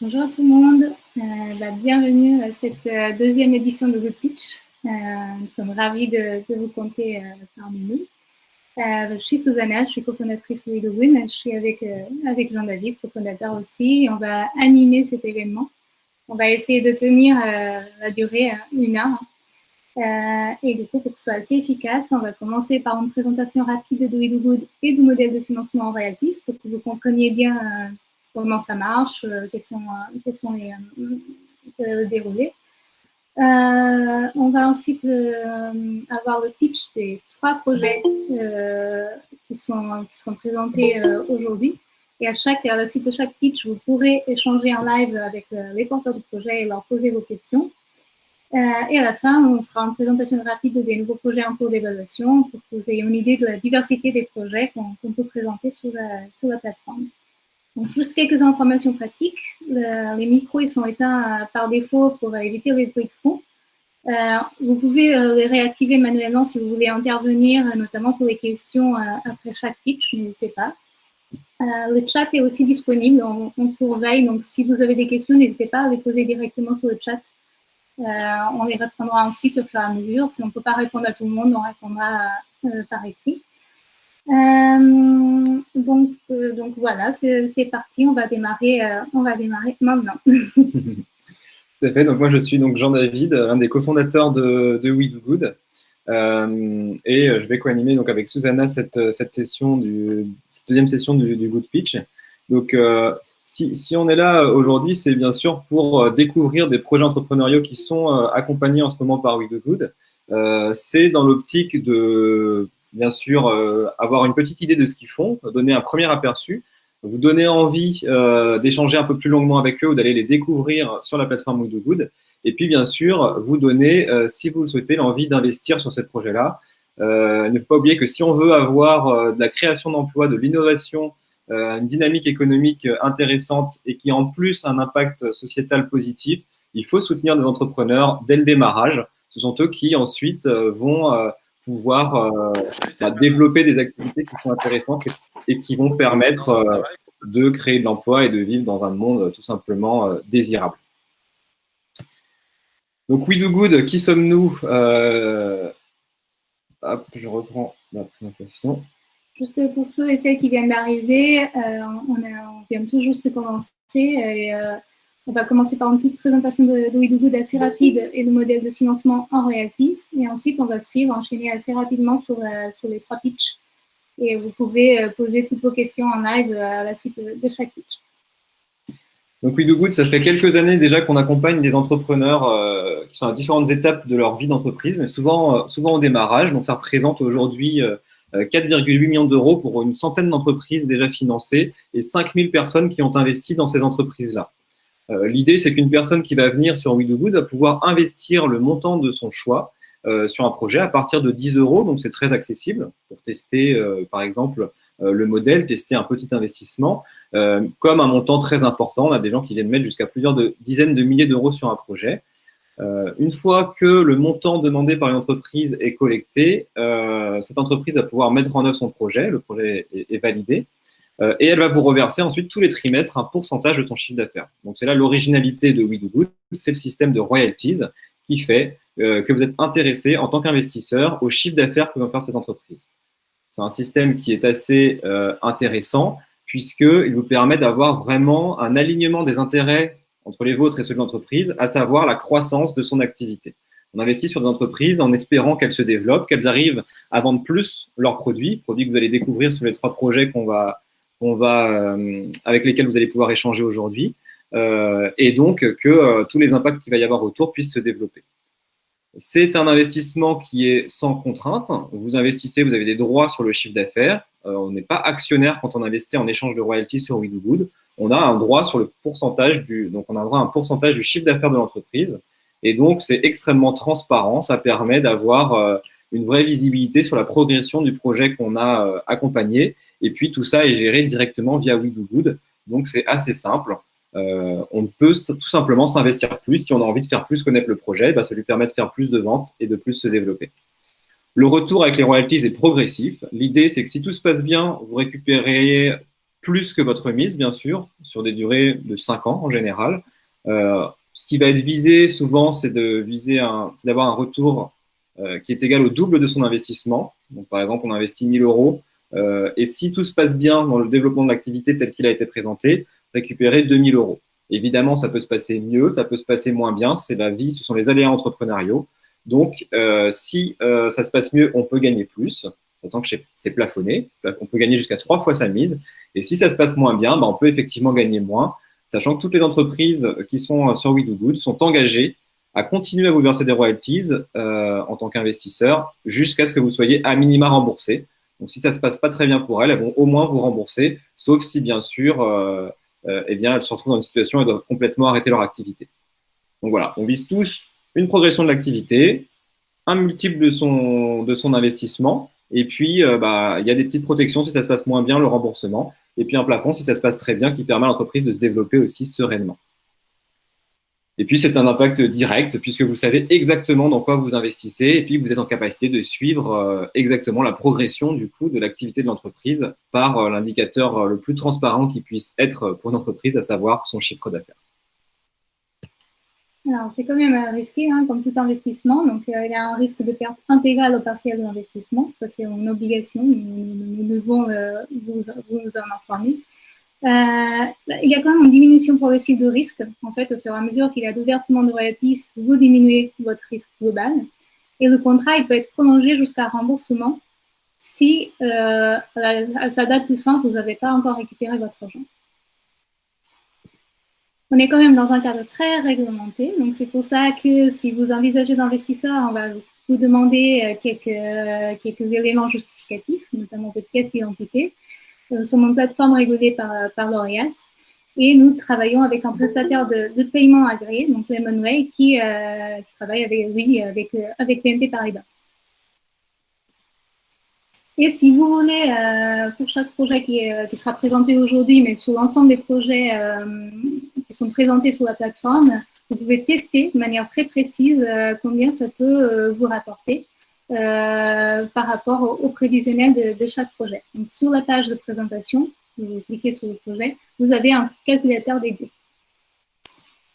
Bonjour à tout le monde, euh, bah, bienvenue à cette euh, deuxième édition de Good Pitch. Euh, nous sommes ravis de, vous compter parmi nous. je suis Susanna, je suis cofondatrice de WeDoWin, je suis avec, avec Jean-David, cofondateur aussi, on va animer cet événement. On va essayer de tenir la durée une heure. et du coup, pour que ce soit assez efficace, on va commencer par une présentation rapide de WeDoGood et du modèle de financement en Royalties pour que vous compreniez bien comment ça marche, euh, quels sont, les euh, déroulés. Euh, on va ensuite avoir le pitch des trois projets qui, sont, seront présentés aujourd'hui. Et à, chaque, à la suite de chaque pitch, vous pourrez échanger en live avec les porteurs du projet et leur poser vos questions. et à la fin, on fera une présentation rapide des nouveaux projets en cours d'évaluation pour que vous ayez une idée de la diversité des projets qu'on peut présenter sur la plateforme. Donc, juste quelques informations pratiques. les micros ils sont éteints euh, par défaut pour éviter les bruits de fond. Euh, vous pouvez euh, les réactiver manuellement si vous voulez intervenir, notamment pour les questions après chaque pitch, n'hésitez pas. le chat est aussi disponible, on, surveille, donc si vous avez des questions, n'hésitez pas à les poser directement sur le chat. on les répondra ensuite au fur et à mesure. Si on ne peut pas répondre à tout le monde, on répondra par écrit. Euh, donc, euh, donc voilà, c'est parti, on va démarrer, euh, on va démarrer maintenant. Tout à fait, donc moi je suis donc Jean-David, un des cofondateurs de, We Do Good. et je vais co-animer avec Susanna cette, deuxième session du, du Good Pitch. Donc si, si, on est là aujourd'hui, c'est bien sûr pour découvrir des projets entrepreneuriaux qui sont accompagnés en ce moment par We Do Good. c'est dans l'optique de bien sûr, euh, avoir une petite idée de ce qu'ils font, donner un premier aperçu, vous donner envie euh, d'échanger un peu plus longuement avec eux ou d'aller les découvrir sur la plateforme We Good. Et puis, bien sûr, vous donner, euh, si vous le souhaitez, l'envie d'investir sur ce projet-là. ne pas oublier que si on veut avoir de la création d'emplois, de l'innovation, une dynamique économique intéressante et qui en plus un impact sociétal positif, il faut soutenir des entrepreneurs dès le démarrage. Ce sont eux qui ensuite vont pouvoir euh, bah, développer des activités qui sont intéressantes et, qui vont permettre euh, de créer de l'emploi et de vivre dans un monde euh, tout simplement désirable. Donc, We Do Good, qui sommes-nous Je reprends la présentation. Juste pour ceux et celles qui viennent d'arriver, on, vient tout juste de commencer et on va commencer par une petite présentation de, Good assez rapide et le modèle de financement en royalties. Et ensuite, on va suivre, enchaîner assez rapidement sur, euh, les trois pitchs. Et vous pouvez euh, poser toutes vos questions en live euh, à la suite de, chaque pitch. Donc We Good, ça fait quelques années déjà qu'on accompagne des entrepreneurs qui sont à différentes étapes de leur vie d'entreprise, mais souvent, souvent au démarrage. Donc ça représente aujourd'hui 4,8 millions d'euros pour une centaine d'entreprises déjà financées et 5000 personnes qui ont investi dans ces entreprises-là. Euh, l'idée, c'est qu'une personne qui va venir sur WeDoGood va pouvoir investir le montant de son choix euh, sur un projet à partir de 10 euros, donc c'est très accessible pour tester, euh, par exemple, le modèle, tester un petit investissement, comme un montant très important. On a des gens qui viennent mettre jusqu'à plusieurs dizaines de milliers d'euros sur un projet. une fois que le montant demandé par une entreprise est collecté, cette entreprise va pouvoir mettre en œuvre son projet, le projet est validé, euh, et elle va vous reverser ensuite tous les trimestres un pourcentage de son chiffre d'affaires. Donc c'est là l'originalité de WeDoGood, c'est le système de royalties qui fait euh, que vous êtes intéressé en tant qu'investisseur au chiffre d'affaires que va faire cette entreprise. C'est un système qui est assez euh, intéressant puisqu'il vous permet d'avoir vraiment un alignement des intérêts entre les vôtres et ceux de l'entreprise, à savoir la croissance de son activité. On investit sur des entreprises en espérant qu'elles se développent, qu'elles arrivent à vendre plus leurs produits, produits que vous allez découvrir sur les trois projets qu'on va, va, euh, avec lesquels vous allez pouvoir échanger aujourd'hui, euh, et donc que euh, tous les impacts qu'il va y avoir autour puissent se développer. C'est un investissement qui est sans contrainte. Vous investissez, vous avez des droits sur le chiffre d'affaires. on n'est pas actionnaire quand on investit en échange de royalties sur We. On a un droit sur le pourcentage du, donc on a un droit à un pourcentage du chiffre d'affaires de l'entreprise. Et donc, c'est extrêmement transparent. Ça permet d'avoir une vraie visibilité sur la progression du projet qu'on a accompagné et puis, tout ça est géré directement via WeDoGood. Donc, c'est assez simple. Euh, on peut tout simplement s'investir plus. Si on a envie de faire plus connaître le projet, bah, ça lui permet de faire plus de ventes et de plus se développer. Le retour avec les royalties est progressif. L'idée, c'est que si tout se passe bien, vous récupérez plus que votre mise, bien sûr, sur des durées de 5 ans en général. Euh, ce qui va être visé souvent, c'est d'avoir un retour euh, qui est égal au double de son investissement. Donc, par exemple, on investit 1000 euros euh, et si tout se passe bien dans le développement de l'activité tel qu'il a été présenté, récupérer 2000 euros. Évidemment, ça peut se passer mieux, ça peut se passer moins bien. C'est la vie, ce sont les aléas entrepreneuriaux. Donc, euh, si euh, ça se passe mieux, on peut gagner plus, sachant que c'est plafonné. On peut gagner jusqu'à trois fois sa mise. Et si ça se passe moins bien, bah, on peut effectivement gagner moins, sachant que toutes les entreprises qui sont sur We Do Good sont engagées à continuer à vous verser des royalties en tant qu'investisseur jusqu'à ce que vous soyez à minima remboursé. Donc, si ça ne se passe pas très bien pour elles, elles vont au moins vous rembourser, sauf si, bien sûr, euh, euh, eh bien, elles se retrouvent dans une situation et doivent complètement arrêter leur activité. Donc voilà, on vise tous une progression de l'activité, un multiple de son, de son investissement, et puis euh, bah, il y a des petites protections si ça se passe moins bien, le remboursement, et puis un plafond si ça se passe très bien qui permet à l'entreprise de se développer aussi sereinement. Et puis, c'est un impact direct puisque vous savez exactement dans quoi vous investissez et puis vous êtes en capacité de suivre euh, exactement la progression du coup de l'activité de l'entreprise par euh, l'indicateur euh, le plus transparent qui puisse être pour une entreprise, à savoir son chiffre d'affaires. Alors, c'est quand même risqué, hein, comme tout investissement. Donc, il y a un risque de perte intégrale au partiel de l'investissement. Ça, c'est une obligation. Nous, devons vous, vous en informer. Euh, il y a quand même une diminution progressive de risque. En fait, au fur et à mesure qu'il y a de versement de royalties, vous diminuez votre risque global. Et le contrat, il peut être prolongé jusqu'à remboursement si euh, à sa date de fin, vous n'avez pas encore récupéré votre argent. On est quand même dans un cadre très réglementé, donc c'est pour ça que si vous envisagez d'investisseur, on va vous demander euh, quelques, quelques éléments justificatifs, notamment votre pièce d'identité. Nous sommes une plateforme régulée par, par l'ORIAS et nous travaillons avec un prestataire de, paiement agréé, donc Lemonway, qui, euh, qui travaille avec, oui, avec, avec Paribas. Et si vous voulez, euh, pour chaque projet qui, sera présenté aujourd'hui, mais sur l'ensemble des projets euh, qui sont présentés sur la plateforme, vous pouvez tester de manière très précise euh, combien ça peut euh, vous rapporter. Euh, par rapport au, prévisionnel de, chaque projet. Donc, sur la page de présentation, vous cliquez sur le projet, vous avez un calculateur dédié.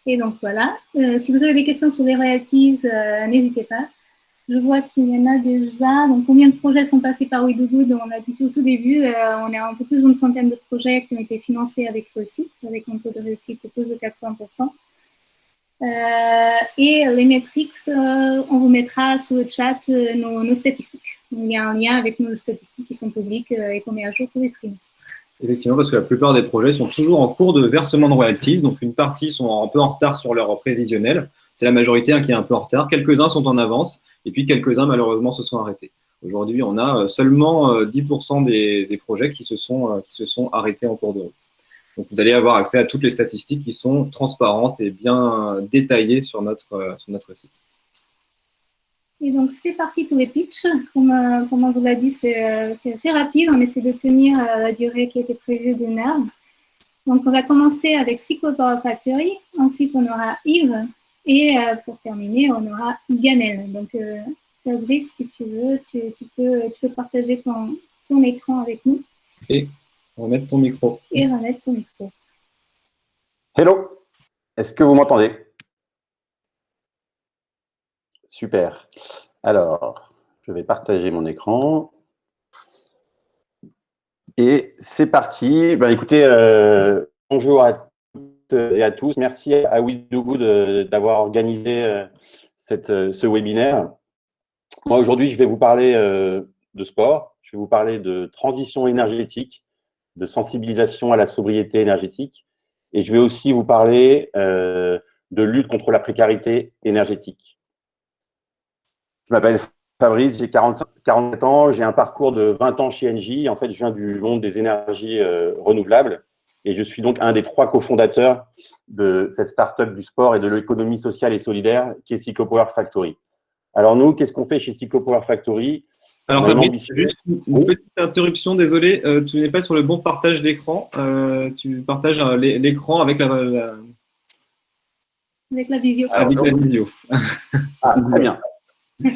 Et donc voilà, euh, si vous avez des questions sur les royalties, euh, n'hésitez pas. Je vois qu'il y en a déjà. Donc, combien de projets sont passés par WeDoGood On a dit tout au tout début, on est un peu plus d'une centaine de projets qui ont été financés avec le site, avec un taux de réussite de plus de 80%. Euh, et les métriques, euh, on vous mettra sur le chat euh, nos, statistiques. Il y a un lien avec nos statistiques qui sont publiques et qu'on met à jour tous les trimestres. Effectivement, parce que la plupart des projets sont toujours en cours de versement de royalties. Donc, une partie sont un peu en retard sur leur prévisionnel. C'est la majorité hein, qui est un peu en retard. Quelques-uns sont en avance. Et puis, quelques-uns, malheureusement, se sont arrêtés. Aujourd'hui, on a seulement 10% des, des, projets qui se, sont, qui se sont arrêtés en cours de route. Donc, vous allez avoir accès à toutes les statistiques qui sont transparentes et bien détaillées sur notre, euh, sur notre site. Et donc, c'est parti pour les pitchs. Comme, euh, on vous l'a dit, c'est euh, assez rapide. On essaie de tenir la durée qui était prévue d'une heure. Donc, on va commencer avec Psycho Power Factory. Ensuite, on aura Yves. Et pour terminer, on aura Gamel. Donc, Fabrice, si tu veux, tu, peux, tu peux partager ton, ton écran avec nous. Remettre ton micro. Et remettre ton micro. Hello, est-ce que vous m'entendez? Super. Alors, je vais partager mon écran. Et c'est parti. Ben, écoutez, euh, bonjour à toutes et à tous. Merci à WeDoGood d'avoir organisé euh, cette, euh, ce webinaire. Moi, aujourd'hui, je vais vous parler de sport. Je vais vous parler de transition énergétique de sensibilisation à la sobriété énergétique. Et je vais aussi vous parler euh, de lutte contre la précarité énergétique. Je m'appelle Fabrice, j'ai 47 ans, j'ai un parcours de 20 ans chez Engie. En fait, je viens du monde des énergies euh, renouvelables et je suis donc un des trois cofondateurs de cette start-up du sport et de l'économie sociale et solidaire qui est Cyclopower Factory. Alors nous, qu'est-ce qu'on fait chez Cyclopower Factory? Alors Fabrice, juste une petite interruption, désolé, euh, tu n'es pas sur le bon partage d'écran. Euh, tu partages euh, l'écran avec la, Avec la visio. Avec la visio. ah, très bien.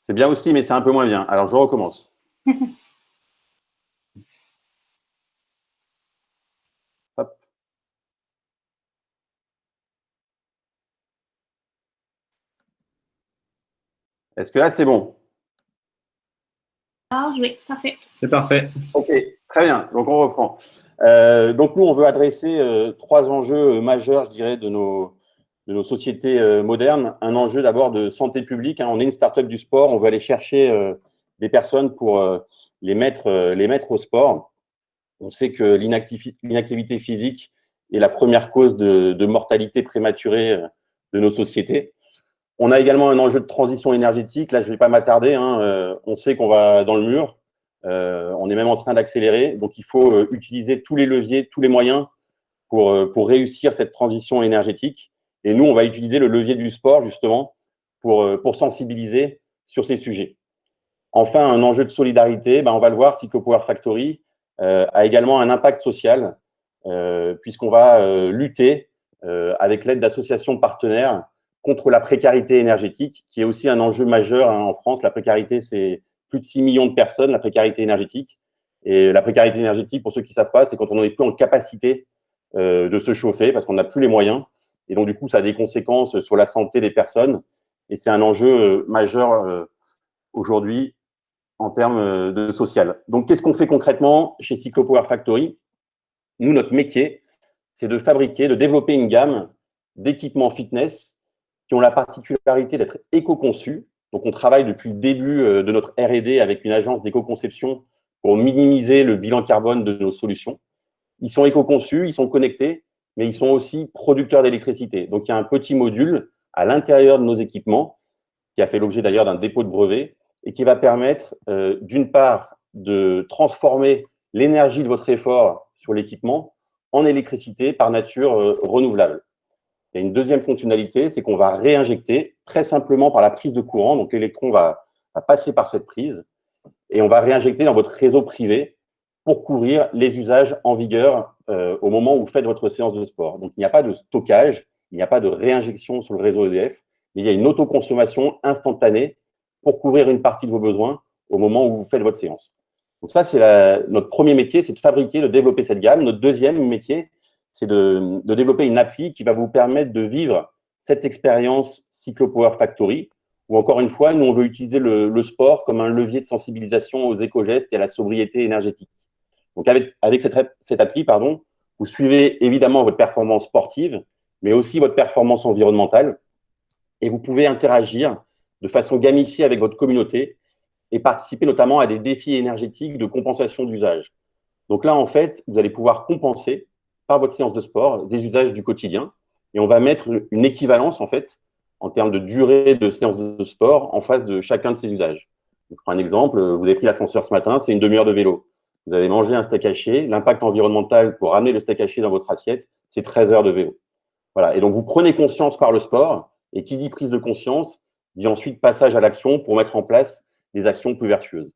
c'est bien aussi, mais c'est un peu moins bien. Alors je recommence. Est-ce que là, c'est bon? Ah, oui, parfait. C'est parfait. Ok, très bien. Donc, on reprend. Euh, donc, nous, on veut adresser euh, trois enjeux majeurs, je dirais, de nos, de nos sociétés euh, modernes. Un enjeu d'abord de santé publique. Hein. On est une start-up du sport. On veut aller chercher des personnes pour les, mettre, les mettre au sport. On sait que l'inactivité physique est la première cause de, de mortalité prématurée de nos sociétés. On a également un enjeu de transition énergétique. Là, je ne vais pas m'attarder. Hein. Euh, on sait qu'on va dans le mur. Euh, on est même en train d'accélérer. Donc, il faut euh, utiliser tous les leviers, tous les moyens pour, réussir cette transition énergétique. Et nous, on va utiliser le levier du sport, justement, pour, sensibiliser sur ces sujets. Enfin, un enjeu de solidarité, ben, on va le voir, Power Factory a également un impact social, puisqu'on va lutter avec l'aide d'associations partenaires contre la précarité énergétique, qui est aussi un enjeu majeur hein, en France. La précarité, c'est plus de 6 millions de personnes, la précarité énergétique. Et la précarité énergétique, pour ceux qui ne savent pas, c'est quand on n'est plus en capacité euh, de se chauffer parce qu'on n'a plus les moyens. Et donc, du coup, ça a des conséquences sur la santé des personnes. Et c'est un enjeu euh, majeur euh, aujourd'hui en termes de social. Donc, qu'est-ce qu'on fait concrètement chez Cyclopower Factory? Nous, notre métier, c'est de fabriquer, de développer une gamme d'équipements fitness qui ont la particularité d'être éco-conçus. Donc, on travaille depuis le début euh, de notre R&D avec une agence d'éco-conception pour minimiser le bilan carbone de nos solutions. Ils sont éco-conçus, ils sont connectés, mais ils sont aussi producteurs d'électricité. Donc, il y a un petit module à l'intérieur de nos équipements, qui a fait l'objet d'ailleurs d'un dépôt de brevet, et qui va permettre, euh, d'une part, de transformer l'énergie de votre effort sur l'équipement en électricité par nature euh, renouvelable. Il y a une deuxième fonctionnalité, c'est qu'on va réinjecter très simplement par la prise de courant. Donc, l'électron va, passer par cette prise et on va réinjecter dans votre réseau privé pour couvrir les usages en vigueur euh, au moment où vous faites votre séance de sport. Donc, il n'y a pas de stockage, il n'y a pas de réinjection sur le réseau EDF, il y a une autoconsommation instantanée pour couvrir une partie de vos besoins au moment où vous faites votre séance. Donc ça, c'est notre premier métier, c'est de fabriquer, de développer cette gamme. Notre deuxième métier, c'est de, développer une appli qui va vous permettre de vivre cette expérience Cyclopower Factory, où encore une fois, nous, on veut utiliser le, sport comme un levier de sensibilisation aux éco-gestes et à la sobriété énergétique. Donc, avec, avec cette, cette, appli, pardon, vous suivez évidemment votre performance sportive, mais aussi votre performance environnementale, et vous pouvez interagir de façon gamifiée avec votre communauté et participer notamment à des défis énergétiques de compensation d'usage. Donc là, en fait, vous allez pouvoir compenser votre séance de sport des usages du quotidien. Et on va mettre une équivalence, en fait, en termes de durée de séance de sport en face de chacun de ces usages. Je prends un exemple, vous avez pris l'ascenseur ce matin, c'est une demi-heure de vélo. Vous avez mangé un steak haché, l'impact environnemental pour ramener le steak haché dans votre assiette, c'est 13 heures de vélo. Voilà, et donc vous prenez conscience par le sport, et qui dit prise de conscience, dit ensuite passage à l'action pour mettre en place des actions plus vertueuses.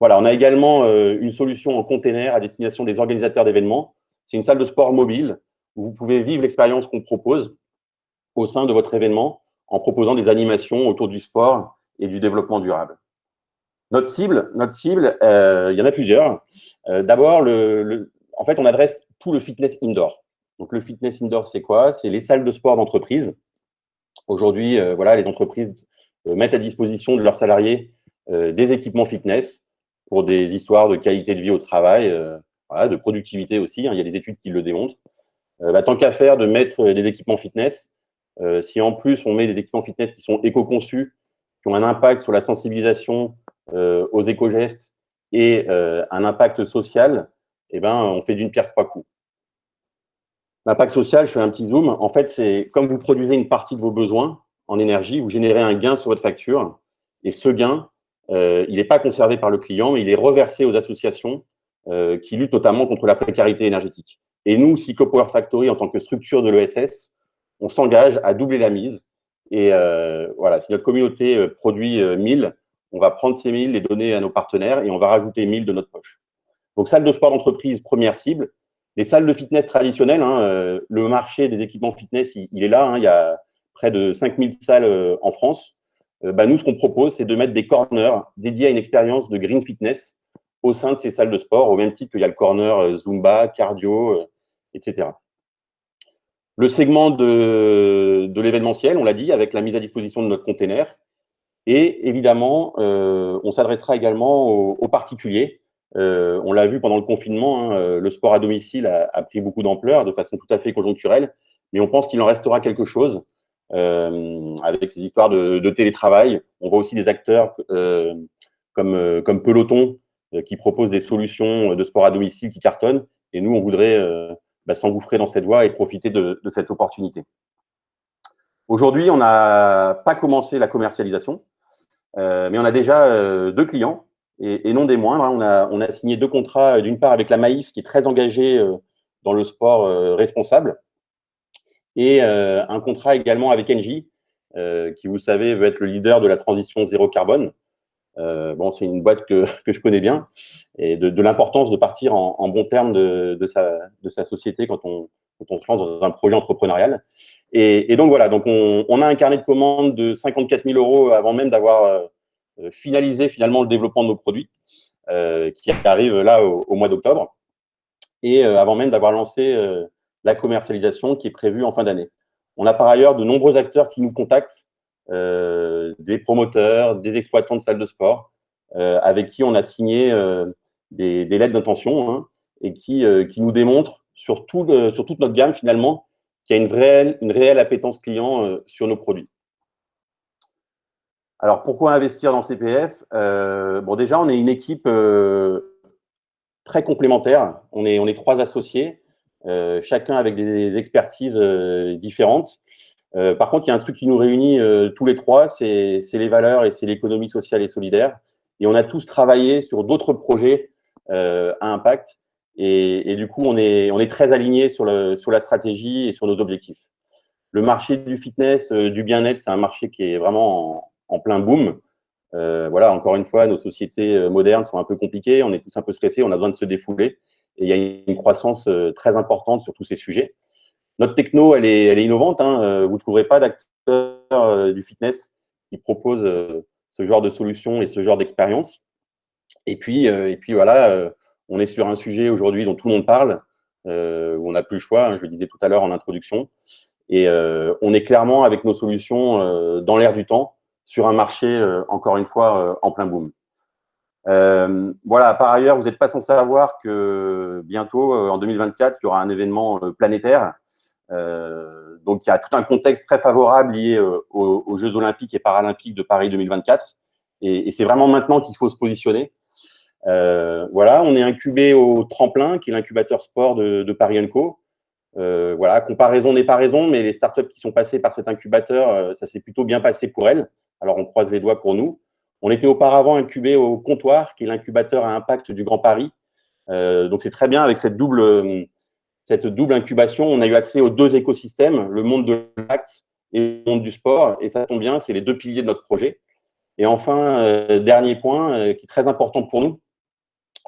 Voilà, on a également euh, une solution en container à destination des organisateurs d'événements c'est une salle de sport mobile où vous pouvez vivre l'expérience qu'on propose au sein de votre événement en proposant des animations autour du sport et du développement durable. Notre cible, notre cible euh, il y en a plusieurs. Euh, d'abord, en fait, on adresse tout le fitness indoor. Donc, le fitness indoor, c'est quoi? C'est les salles de sport d'entreprise. Aujourd'hui, euh, voilà, les entreprises mettent à disposition de leurs salariés des équipements fitness pour des histoires de qualité de vie au travail, de productivité aussi. Hein, il y a des études qui le démontrent. Euh, bah, tant qu'à faire de mettre des équipements fitness, euh, si en plus on met des équipements fitness qui sont éco-conçus, qui ont un impact sur la sensibilisation euh, aux éco-gestes et un impact social, eh ben, on fait d'une pierre trois coups. L'impact social, je fais un petit zoom. En fait, c'est comme vous produisez une partie de vos besoins en énergie, vous générez un gain sur votre facture. Et ce gain, il n'est pas conservé par le client, mais il est reversé aux associations euh, qui lutte notamment contre la précarité énergétique. Et nous, Power Factory, en tant que structure de l'ESS, on s'engage à doubler la mise. Et euh, voilà, si notre communauté euh, produit 1000, on va prendre ces 1000, les donner à nos partenaires et on va rajouter 1000 de notre poche. Donc, salle de sport d'entreprise, première cible. Les salles de fitness traditionnelles, hein, le marché des équipements fitness, il, est là. Hein, il y a près de 5000 salles en France. Bah, nous, ce qu'on propose, c'est de mettre des corners dédiés à une expérience de green fitness au sein de ces salles de sport, au même titre qu'il y a le corner euh, Zumba, cardio, euh, etc. Le segment de, l'événementiel, on l'a dit, avec la mise à disposition de notre container. Et évidemment, on s'adressera également aux, particuliers. on l'a vu pendant le confinement, hein, le sport à domicile a, pris beaucoup d'ampleur de façon tout à fait conjoncturelle, mais on pense qu'il en restera quelque chose avec ces histoires de, de, télétravail. On voit aussi des acteurs comme, comme Peloton qui proposent des solutions de sport à domicile qui cartonnent. Et nous, on voudrait bah, s'engouffrer dans cette voie et profiter de, cette opportunité. Aujourd'hui, on n'a pas commencé la commercialisation, euh, mais on a déjà euh, deux clients, et, non des moindres. Hein. On, a, signé deux contrats, euh, d'une part avec la Maïf, qui est très engagée dans le sport responsable, et un contrat également avec Engie, qui, vous savez, veut être le leader de la transition zéro carbone. Euh, bon, c'est une boîte que, je connais bien et de, l'importance de partir en, en bon terme de, sa, société quand on, se lance dans un projet entrepreneurial. Et, donc voilà, donc on, a un carnet de commandes de 54 000 euros avant même d'avoir euh, finalisé finalement le développement de nos produits, euh, qui arrive là au, mois d'octobre, et euh, avant même d'avoir lancé euh, la commercialisation qui est prévue en fin d'année. On a par ailleurs de nombreux acteurs qui nous contactent euh, des promoteurs, des exploitants de salles de sport, euh, avec qui on a signé euh, des, lettres d'intention hein, et qui, nous démontrent sur, tout sur toute notre gamme finalement qu'il y a une réelle, une réelle appétence client sur nos produits. Alors, pourquoi investir dans CPF Bon, déjà, on est une équipe très complémentaire. On est trois associés, chacun avec des expertises différentes. Euh, par contre, il y a un truc qui nous réunit euh, tous les trois, c'est les valeurs et c'est l'économie sociale et solidaire. Et on a tous travaillé sur d'autres projets euh, à impact. Et, du coup, on est, très alignés sur, la stratégie et sur nos objectifs. Le marché du fitness, du bien-être, c'est un marché qui est vraiment en, plein boom. voilà, encore une fois, nos sociétés modernes sont un peu compliquées, on est tous un peu stressés, on a besoin de se défouler. Et il y a une croissance très importante sur tous ces sujets. Notre techno, elle est, innovante. Hein. Euh, vous ne trouverez pas d'acteurs euh, du fitness qui proposent euh, ce genre de solution et ce genre d'expérience. Et puis, et puis voilà, on est sur un sujet aujourd'hui dont tout le monde parle, où on n'a plus le choix, hein, je le disais tout à l'heure en introduction. Et on est clairement avec nos solutions dans l'air du temps, sur un marché, encore une fois, en plein boom. voilà, par ailleurs, vous n'êtes pas sans savoir que bientôt, en 2024, il y aura un événement planétaire donc, il y a tout un contexte très favorable lié euh, aux, Jeux olympiques et paralympiques de Paris 2024. Et, c'est vraiment maintenant qu'il faut se positionner. Euh, voilà, on est incubé au Tremplin, qui est l'incubateur sport de, Paris Co. voilà, comparaison n'est pas raison, mais les startups qui sont passées par cet incubateur, ça s'est plutôt bien passé pour elles. Alors, on croise les doigts pour nous. On était auparavant incubé au Comptoir, qui est l'incubateur à impact du Grand Paris. donc, c'est très bien avec cette double, cette double incubation, on a eu accès aux deux écosystèmes, le monde de l'acte et le monde du sport. Et ça tombe bien, c'est les deux piliers de notre projet. Et enfin, euh, dernier point euh, qui est très important pour nous,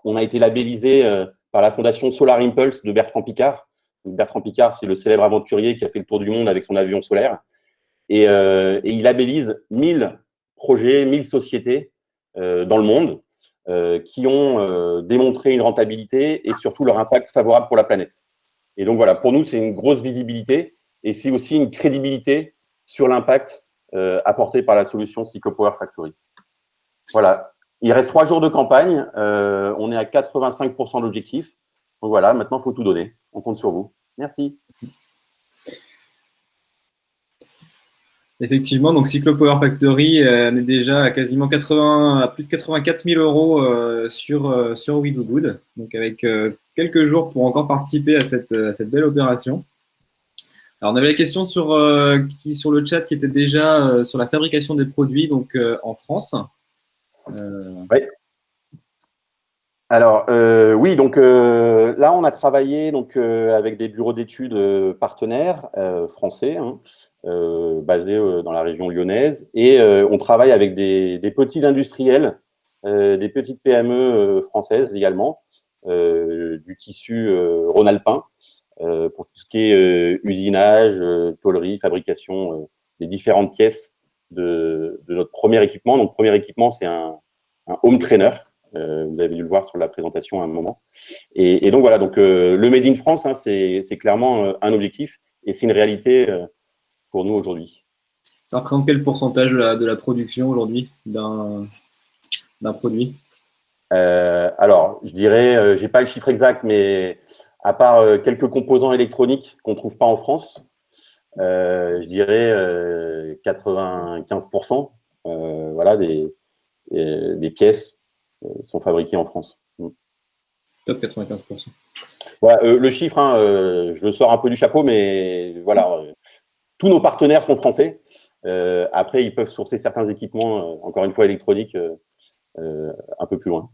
on a été labellisé euh, par la fondation Solar Impulse de Bertrand Picard. Bertrand Picard, c'est le célèbre aventurier qui a fait le tour du monde avec son avion solaire. Et, et il labellise 1000 projets, 1000 sociétés dans le monde qui ont démontré une rentabilité et surtout leur impact favorable pour la planète. Et donc voilà, pour nous, c'est une grosse visibilité et c'est aussi une crédibilité sur l'impact euh, apporté par la solution Power Factory. Voilà, il reste trois jours de campagne, euh, on est à 85% d'objectif. Donc voilà, maintenant, il faut tout donner. On compte sur vous. Merci. Effectivement, donc Power Factory euh, est déjà à quasiment 80, à plus de 84 000 euros euh, sur, euh, sur We Do Good, donc avec quelques jours pour encore participer à cette, cette, belle opération. Alors, on avait la question sur, qui, sur le chat qui était déjà sur la fabrication des produits donc en France. Oui. Alors, euh, oui, donc euh, là, on a travaillé donc, euh, avec des bureaux d'études partenaires français, hein, basés dans la région lyonnaise, et on travaille avec des, petits industriels, des petites PME françaises également, du tissu rhône-alpin, pour tout ce qui est usinage, tôlerie, fabrication des différentes pièces de, notre premier équipement. Donc, premier équipement, c'est un home trainer. Euh, vous avez dû le voir sur la présentation à un moment. Et, donc voilà, donc euh, le Made in France, hein, c'est clairement euh, un objectif et c'est une réalité pour nous aujourd'hui. Ça représente quel pourcentage de la, de la production aujourd'hui d'un produit? Alors, je dirais, je n'ai pas le chiffre exact, mais à part quelques composants électroniques qu'on ne trouve pas en France, je dirais 95% voilà, des, des pièces sont fabriquées en France. Top 95%. le chiffre, hein, je le sors un peu du chapeau, mais voilà, tous nos partenaires sont français. après, ils peuvent sourcer certains équipements, encore une fois électroniques, un peu plus loin.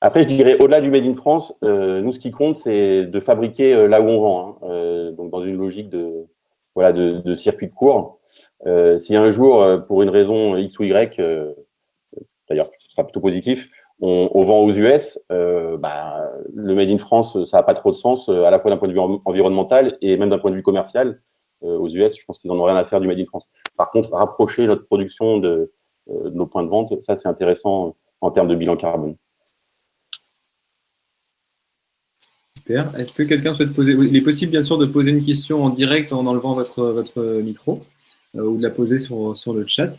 Après, je dirais, au-delà du Made in France, euh, nous, ce qui compte, c'est de fabriquer euh, là où on vend, hein. euh, donc dans une logique de, voilà, de, circuit de cours. si un jour, pour une raison X ou Y, d'ailleurs, ce sera plutôt positif, on, vend aux US, bah, le Made in France, ça n'a pas trop de sens, à la fois d'un point de vue environnemental et même d'un point de vue commercial. aux US, je pense qu'ils n'en ont rien à faire du Made in France. Par contre, rapprocher notre production de nos points de vente, ça, c'est intéressant en termes de bilan carbone. Est-ce que quelqu'un souhaite poser Il est possible, bien sûr, de poser une question en direct en enlevant votre, votre micro euh, ou de la poser sur, sur le chat.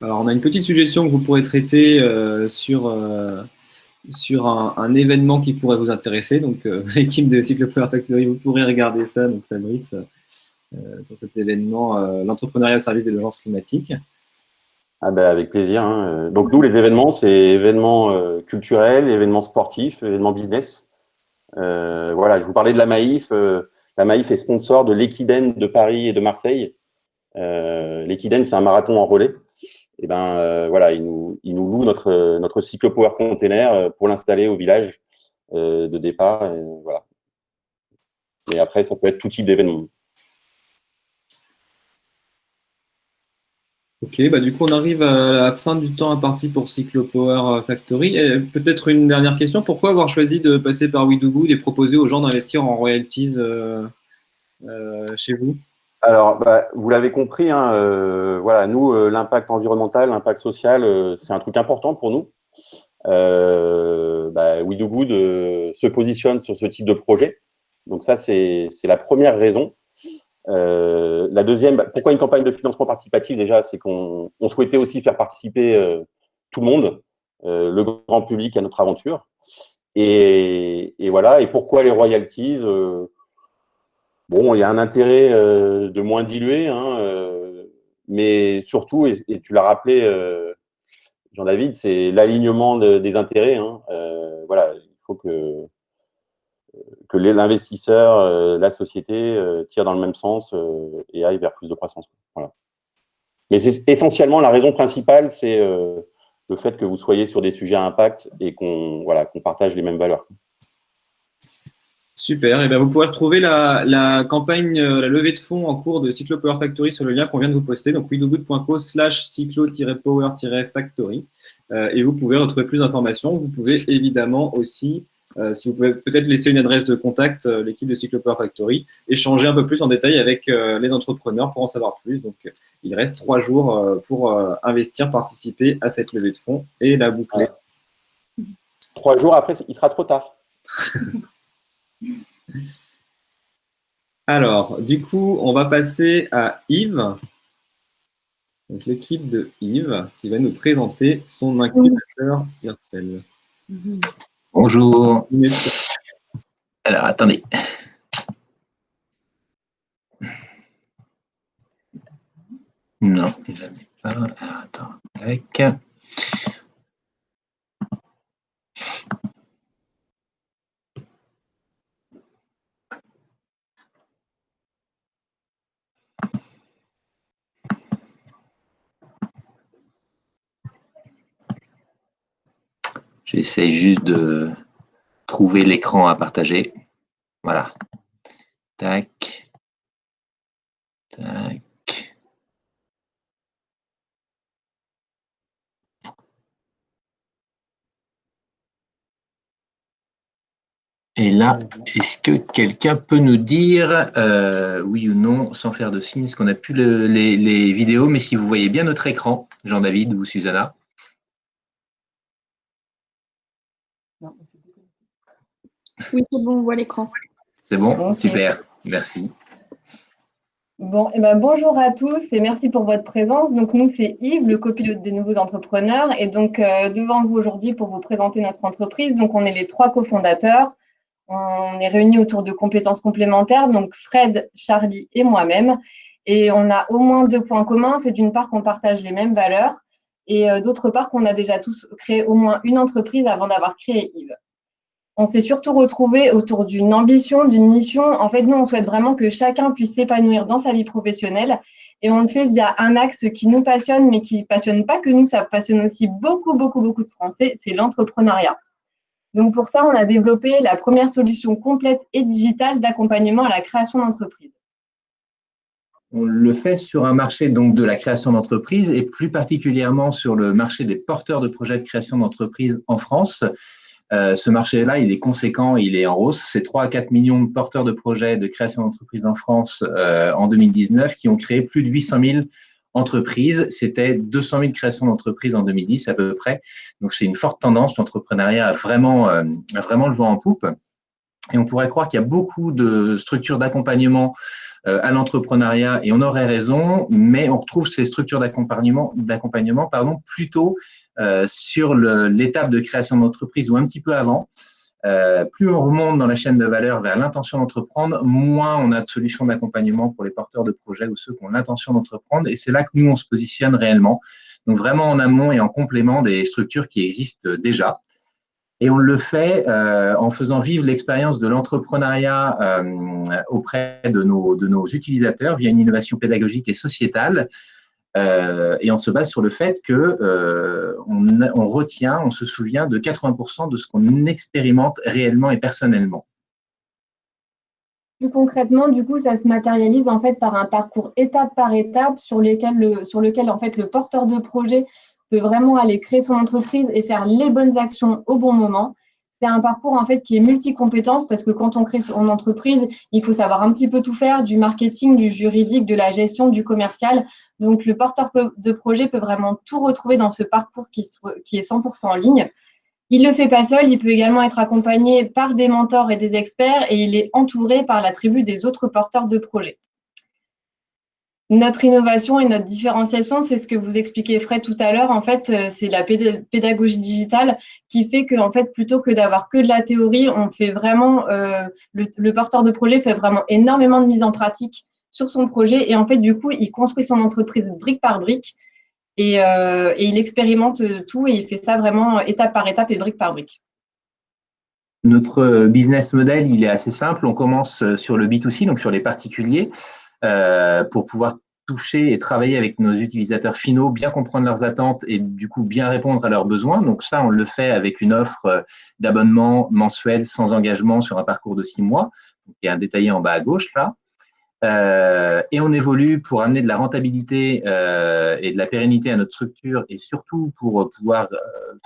Alors, on a une petite suggestion que vous pourrez traiter euh, sur, euh, sur un, événement qui pourrait vous intéresser. Donc, l'équipe de Cyclopower Factory, vous pourrez regarder ça, donc Fabrice, sur cet événement, l'entrepreneuriat au service des urgences climatiques. Ah ben avec plaisir. Hein. Donc nous, les événements, c'est événements euh, culturels, événements sportifs, événements business. Euh, voilà, je vous parlais de la Maïf. Euh, la Maïf est sponsor de l'Equiden de Paris et de Marseille. L'Equiden, c'est un marathon en relais. Et ben voilà, ils nous, ils nous louent notre, notre cyclo-power container pour l'installer au village de départ. Voilà. Et après, ça peut être tout type d'événement. Ok, bah du coup on arrive à la fin du temps imparti pour Cyclo Power Factory. Peut-être une dernière question, pourquoi avoir choisi de passer par WeDoGood et proposer aux gens d'investir en royalties euh, euh, chez vous? Alors, bah, vous l'avez compris, hein, euh, voilà, nous, l'impact environnemental, l'impact social, c'est un truc important pour nous. Bah, WeDoGood se positionne sur ce type de projet. Donc ça, c'est la première raison. Euh, la deuxième, bah, pourquoi une campagne de financement participatif Déjà, c'est qu'on souhaitait aussi faire participer euh, tout le monde, euh, le grand public à notre aventure. Et, voilà. Et pourquoi les royalties Bon, il y a un intérêt de moins diluer, hein, mais surtout, et, tu l'as rappelé, Jean-David, c'est l'alignement des intérêts. Hein. voilà, il faut que que l'investisseur, euh, la société euh, tire dans le même sens euh, et aille vers plus de croissance. Voilà. Mais essentiellement, la raison principale, c'est le fait que vous soyez sur des sujets à impact et qu'on voilà, qu'on partage les mêmes valeurs. Super. Et eh bien, vous pourrez retrouver la, campagne, la levée de fonds en cours de Cyclo Power Factory sur le lien qu'on vient de vous poster, donc widogood.co slash cyclo-power-factory. et vous pouvez retrouver plus d'informations. Vous pouvez évidemment aussi euh, si vous pouvez peut-être laisser une adresse de contact, euh, l'équipe de Cyclopower Factory, échanger un peu plus en détail avec euh, les entrepreneurs pour en savoir plus. Donc, il reste trois jours pour investir, participer à cette levée de fonds et la boucler. Trois jours après, il sera trop tard. Alors, du coup, on va passer à Yves. Donc, l'équipe de Yves qui va nous présenter son incubateur virtuel. Mhm. Bonjour. Alors, attendez. Non, il n'en pas. Alors, attends, avec. J'essaie juste de trouver l'écran à partager. Voilà. Tac. Tac. Et là, est-ce que quelqu'un peut nous dire euh, oui ou non, sans faire de signe, est-ce qu'on a pu les, les vidéos, mais si vous voyez bien notre écran, Jean-David ou Susanna Oui, c'est bon, on voit l'écran. C'est bon, super, merci. Bon, eh ben, bonjour à tous et merci pour votre présence. Donc nous, c'est Yves, le copilote des nouveaux entrepreneurs et donc euh, devant vous aujourd'hui pour vous présenter notre entreprise. Donc on est les trois cofondateurs. On est réunis autour de compétences complémentaires, donc Fred, Charlie et moi-même. Et on a au moins deux points communs. C'est d'une part qu'on partage les mêmes valeurs et euh, d'autre part qu'on a déjà tous créé au moins une entreprise avant d'avoir créé Yves on s'est surtout retrouvé autour d'une ambition, d'une mission. En fait, nous, on souhaite vraiment que chacun puisse s'épanouir dans sa vie professionnelle. Et on le fait via un axe qui nous passionne, mais qui ne passionne pas que nous, ça passionne aussi beaucoup, beaucoup, beaucoup de Français, c'est l'entrepreneuriat. Donc pour ça, on a développé la première solution complète et digitale d'accompagnement à la création d'entreprise. On le fait sur un marché donc de la création d'entreprise et plus particulièrement sur le marché des porteurs de projets de création d'entreprise en France. Euh, ce marché-là, il est conséquent, il est en hausse. C'est 3 à 4 millions de porteurs de projets de création d'entreprises en France euh, en 2019 qui ont créé plus de 800 000 entreprises. C'était 200 000 créations d'entreprises en 2010 à peu près. Donc, c'est une forte tendance. L'entrepreneuriat a vraiment, euh, a vraiment le vent en poupe. Et on pourrait croire qu'il y a beaucoup de structures d'accompagnement euh, à l'entrepreneuriat et on aurait raison, mais on retrouve ces structures d'accompagnement, pardon, plutôt euh, sur l'étape de création d'entreprise ou un petit peu avant. Euh, plus on remonte dans la chaîne de valeur vers l'intention d'entreprendre, moins on a de solutions d'accompagnement pour les porteurs de projets ou ceux qui ont l'intention d'entreprendre. Et c'est là que nous, on se positionne réellement. Donc vraiment en amont et en complément des structures qui existent déjà. Et on le fait euh, en faisant vivre l'expérience de l'entrepreneuriat euh, auprès de nos, utilisateurs via une innovation pédagogique et sociétale. Euh, et on se base sur le fait que on, retient, on se souvient de 80% de ce qu'on expérimente réellement et personnellement. Plus concrètement, du coup, ça se matérialise en fait par un parcours étape par étape sur lequel, le, sur lequel en fait le porteur de projet peut vraiment aller créer son entreprise et faire les bonnes actions au bon moment. C'est un parcours en fait qui est multi-compétences parce que quand on crée son entreprise, il faut savoir un petit peu tout faire, du marketing, du juridique, de la gestion, du commercial. Donc le porteur de projet peut vraiment tout retrouver dans ce parcours qui, qui est 100% en ligne. Il ne le fait pas seul, il peut également être accompagné par des mentors et des experts et il est entouré par la tribu des autres porteurs de projet. Notre innovation et notre différenciation, c'est ce que vous expliquez Fred tout à l'heure. En fait, euh, c'est la pédagogie digitale qui fait que, en fait, plutôt que d'avoir que de la théorie, on fait vraiment, euh, le, porteur de projet fait vraiment énormément de mise en pratique sur son projet. Et en fait, du coup, il construit son entreprise brique par brique et, euh, et il expérimente tout et il fait ça vraiment étape par étape et brique par brique. Notre business model, il est assez simple. On commence sur le B2C, donc sur les particuliers. Euh, pour pouvoir toucher et travailler avec nos utilisateurs finaux, bien comprendre leurs attentes et du coup bien répondre à leurs besoins. Donc ça, on le fait avec une offre euh, d'abonnement mensuel sans engagement sur un parcours de six mois, qui est détaillé en bas à gauche là. Euh, et on évolue pour amener de la rentabilité et de la pérennité à notre structure et surtout pour pouvoir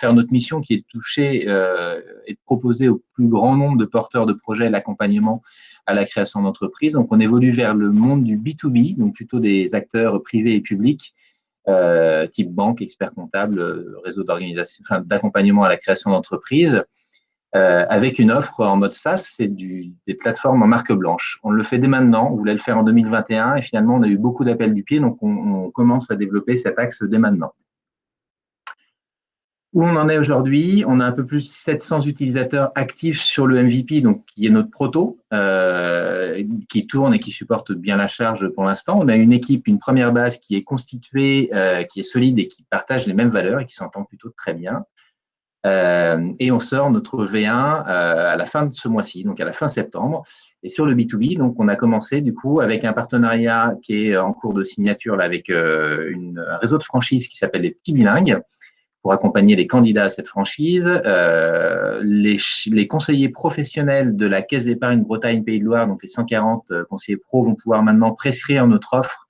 faire notre mission qui est de toucher et de proposer au plus grand nombre de porteurs de projets l'accompagnement à la création d'entreprises. Donc on évolue vers le monde du B2B, donc plutôt des acteurs privés et publics, euh, type banque, expert comptable, réseau d'accompagnement à la création d'entreprises. Euh, avec une offre en mode SaaS, c'est des plateformes en marque blanche. On le fait dès maintenant, on voulait le faire en 2021 et finalement on a eu beaucoup d'appels du pied, donc on, commence à développer cet axe dès maintenant. Où on en est aujourd'hui, on a un peu plus de 700 utilisateurs actifs sur le MVP, donc qui est notre proto, euh, qui tourne et qui supporte bien la charge pour l'instant. On a une équipe, une première base qui est constituée, euh, qui est solide et qui partage les mêmes valeurs et qui s'entend plutôt très bien. Euh, et on sort notre V1 euh, à la fin de ce mois-ci, donc à la fin septembre. Et sur le B2B, donc on a commencé du coup avec un partenariat qui est en cours de signature là, avec euh, une, un réseau de franchises qui s'appelle les Petits Bilingues pour accompagner les candidats à cette franchise. Euh, les, conseillers professionnels de la Caisse d'épargne Bretagne Pays de Loire, donc les 140 conseillers pro, vont pouvoir maintenant prescrire notre offre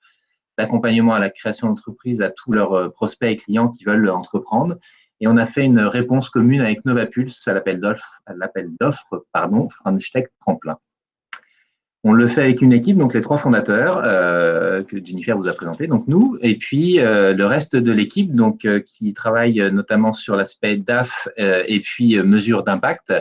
d'accompagnement à la création d'entreprise à tous leurs prospects et clients qui veulent entreprendre. Et on a fait une réponse commune avec Novapulse à l'appel d'offres, pardon, French Tech Tremplin. On le fait avec une équipe, donc les trois fondateurs euh, que Jennifer vous a présenté, donc nous, et puis euh, le reste de l'équipe, donc euh, qui travaille notamment sur l'aspect DAF et puis mesure d'impact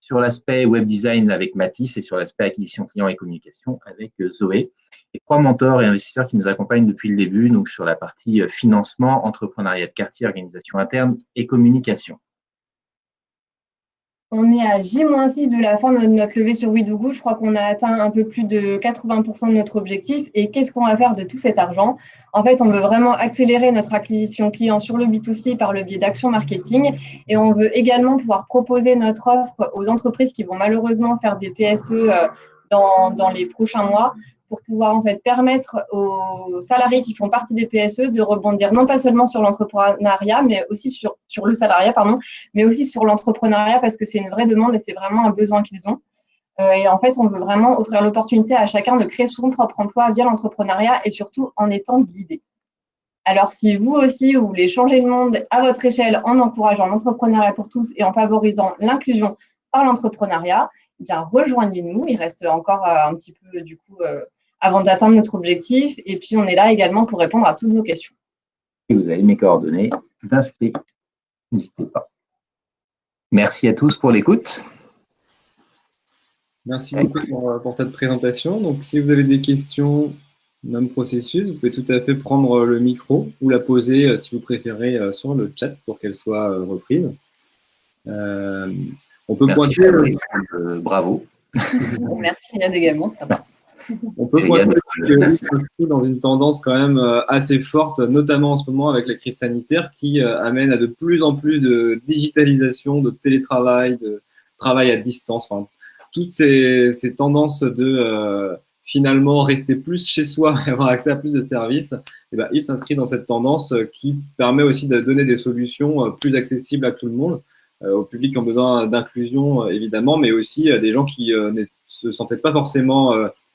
sur l'aspect web design avec Mathis et sur l'aspect acquisition client et communication avec Zoé. Et trois mentors et investisseurs qui nous accompagnent depuis le début, donc sur la partie financement, entrepreneuriat de quartier, organisation interne et communication. On est à J-6 de la fin de notre levée sur WeDoGo. Je crois qu'on a atteint un peu plus de 80% de notre objectif. Et qu'est-ce qu'on va faire de tout cet argent? En fait, on veut vraiment accélérer notre acquisition client sur le B2C par le biais d'actions marketing. Et on veut également pouvoir proposer notre offre aux entreprises qui vont malheureusement faire des PSE euh, dans les prochains mois pour pouvoir en fait permettre aux salariés qui font partie des PSE de rebondir non pas seulement sur l'entrepreneuriat, mais aussi sur, sur le salariat, pardon, mais aussi sur l'entrepreneuriat parce que c'est une vraie demande et c'est vraiment un besoin qu'ils ont. Euh, et en fait, on veut vraiment offrir l'opportunité à chacun de créer son propre emploi via l'entrepreneuriat et surtout en étant guidé. Alors, si vous aussi, vous voulez changer le monde à votre échelle en encourageant l'entrepreneuriat pour tous et en favorisant l'inclusion par l'entrepreneuriat, eh bien rejoignez-nous. Il reste encore euh, un petit peu du coup euh, avant d'atteindre notre objectif. Et puis, on est là également pour répondre à toutes vos questions. Vous avez mes coordonnées d'inscrire. N'hésitez pas. Merci à tous pour l'écoute. Merci beaucoup pour, cette présentation. Donc, si vous avez des questions, même processus, vous pouvez tout à fait prendre le micro ou la poser, euh, si vous préférez, euh, sur le chat pour qu'elle soit euh, reprise. on peut pointer. bravo. Merci Yann également, ça va. On peut pointer que dans une tendance quand même euh, assez forte, notamment en ce moment avec la crise sanitaire, qui euh, amène à de plus en plus de digitalisation, de télétravail, de travail à distance. toutes ces, tendances de euh, finalement rester plus chez soi et avoir accès à plus de services, et eh ben, il s'inscrit dans cette tendance qui permet aussi de donner des solutions plus accessibles à tout le monde, aux publics qui ont besoin d'inclusion évidemment, mais aussi à des gens qui ne se sentaient pas forcément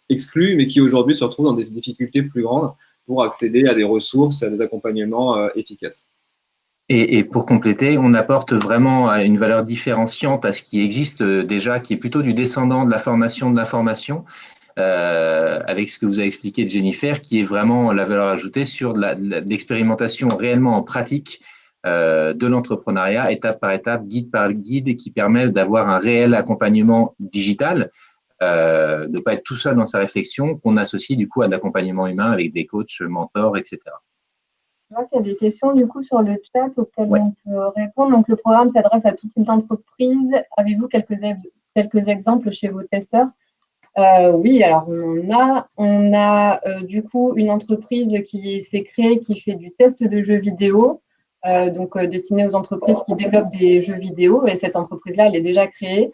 exclus, mais qui aujourd'hui se retrouvent dans des difficultés plus grandes pour accéder à des ressources, à des accompagnements euh, efficaces. Et, pour compléter, on apporte vraiment une valeur différenciante à ce qui existe euh, déjà, qui est plutôt du descendant de la formation de l'information, euh, avec ce que vous avez expliqué de Jennifer, qui est vraiment la valeur ajoutée sur l'expérimentation réellement en pratique de l'entrepreneuriat, étape par étape, guide par guide, qui permet d'avoir un réel accompagnement digital, euh, de ne pas être tout seul dans sa réflexion, qu'on associe du coup à l'accompagnement humain avec des coachs, mentors, etc. Je vois qu'il y a des questions du coup sur le chat auxquelles on peut répondre. Donc le programme s'adresse à tout type d'entreprise. Avez-vous quelques, quelques exemples chez vos testeurs? Euh, Oui, alors on a, on a euh, du coup une entreprise qui s'est créée qui fait du test de jeux vidéo. donc destiné aux entreprises qui développent des jeux vidéo et cette entreprise-là, elle est déjà créée.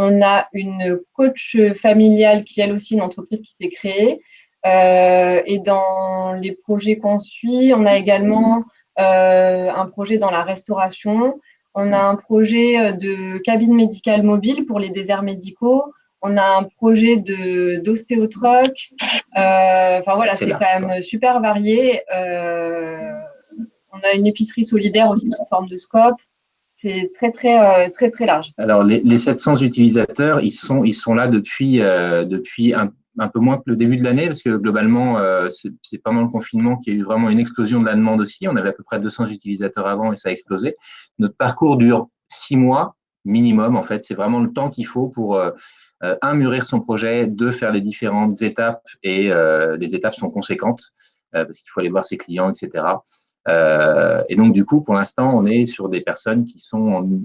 On a une coach familiale qui, elle aussi, une entreprise qui s'est créée. Euh, et dans les projets qu'on suit, on a également euh, un projet dans la restauration. On a un projet de cabine médicale mobile pour les déserts médicaux. On a un projet d'ostéotruck. Euh, enfin voilà, c'est quand même super varié. on a une épicerie solidaire aussi sous forme de scope c'est très, très, euh, très, très large. Alors, les, 700 utilisateurs, ils sont, ils sont là depuis, euh, depuis un, peu moins que le début de l'année, parce que globalement, euh, c'est pendant le confinement qu'il y a eu vraiment une explosion de la demande aussi. On avait à peu près 200 utilisateurs avant et ça a explosé. Notre parcours dure six mois minimum, en fait. C'est vraiment le temps qu'il faut pour, un, mûrir son projet, deux, faire les différentes étapes, et les étapes sont conséquentes, parce qu'il faut aller voir ses clients, etc. Euh, et donc, du coup, pour l'instant, on est sur des personnes qui sont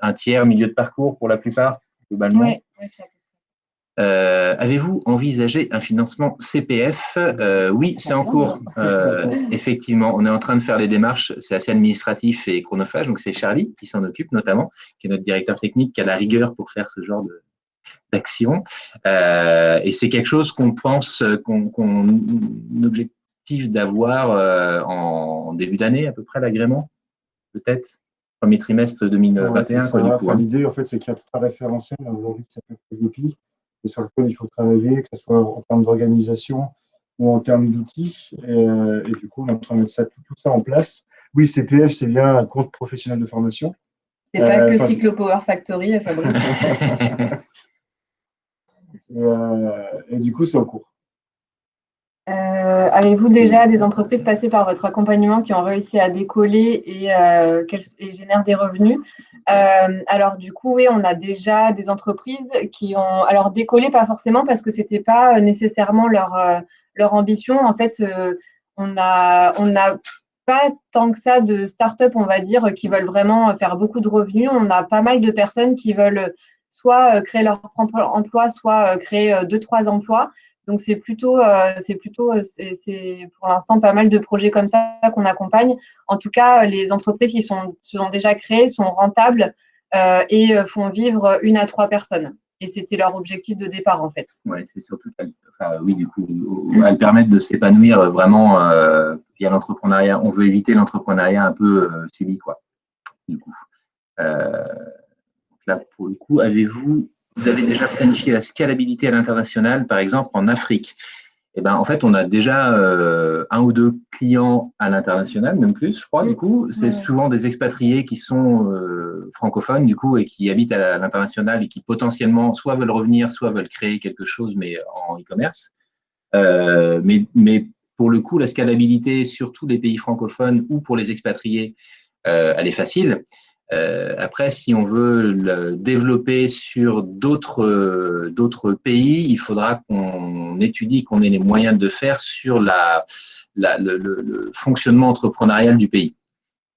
un tiers, milieu de parcours pour la plupart, globalement. Euh, avez-vous envisagé un financement CPF euh, Oui, c'est en cours. effectivement, on est en train de faire les démarches. C'est assez administratif et chronophage. Donc, c'est Charlie qui s'en occupe notamment, qui est notre directeur technique, qui a la rigueur pour faire ce genre d'action. et c'est quelque chose qu'on pense, qu'on qu objectif d'avoir euh, en début d'année à peu près l'agrément, peut-être premier trimestre 2021. L'idée, en fait, c'est qu'il y a tout un référentiel aujourd'hui qui s'appelle PGP et sur lequel il faut travailler, que ce soit en termes d'organisation ou en termes d'outils. Et, euh, du coup, on est en train de mettre ça, tout, ça en place. Oui, CPF, c'est bien un compte professionnel de formation. C'est pas euh, que Cyclo Power Factory, Fabrice. et, et, du coup, c'est en cours. Avez-vous déjà des entreprises passées par votre accompagnement qui ont réussi à décoller et, et génèrent des revenus? Alors du coup, oui, on a déjà des entreprises qui ont alors décollé, pas forcément parce que c'était pas nécessairement leur leur ambition. En fait, on a on a pas tant que ça de start-up, on va dire, qui veulent vraiment faire beaucoup de revenus. On a pas mal de personnes qui veulent soit euh, créer leur propre emploi, soit euh, créer euh, deux, trois emplois. Donc c'est plutôt, c'est plutôt, c'est pour l'instant pas mal de projets comme ça qu'on accompagne. En tout cas, les entreprises qui sont, sont déjà créées sont rentables et font vivre une à trois personnes. Et c'était leur objectif de départ en fait. Ouais, c'est surtout, enfin, oui, du coup, elles permettent de s'épanouir vraiment via l'entrepreneuriat. On veut éviter l'entrepreneuriat un peu euh, quoi. Du coup là, pour le coup, avez-vous, vous avez déjà planifié la scalabilité à l'international, par exemple en Afrique eh ben, en fait, on a déjà euh, un ou deux clients à l'international, même plus, je crois, du coup. C'est souvent des expatriés qui sont euh, francophones, du coup, et qui habitent à l'international et qui potentiellement soit veulent revenir, soit veulent créer quelque chose, mais en e-commerce. Euh, mais, mais pour le coup, la scalabilité, surtout des pays francophones ou pour les expatriés, elle est facile. Euh, après, si on veut le développer sur d'autres euh, d'autres pays, il faudra qu'on étudie, qu'on ait les moyens de faire sur la, la le, le, fonctionnement entrepreneurial du pays,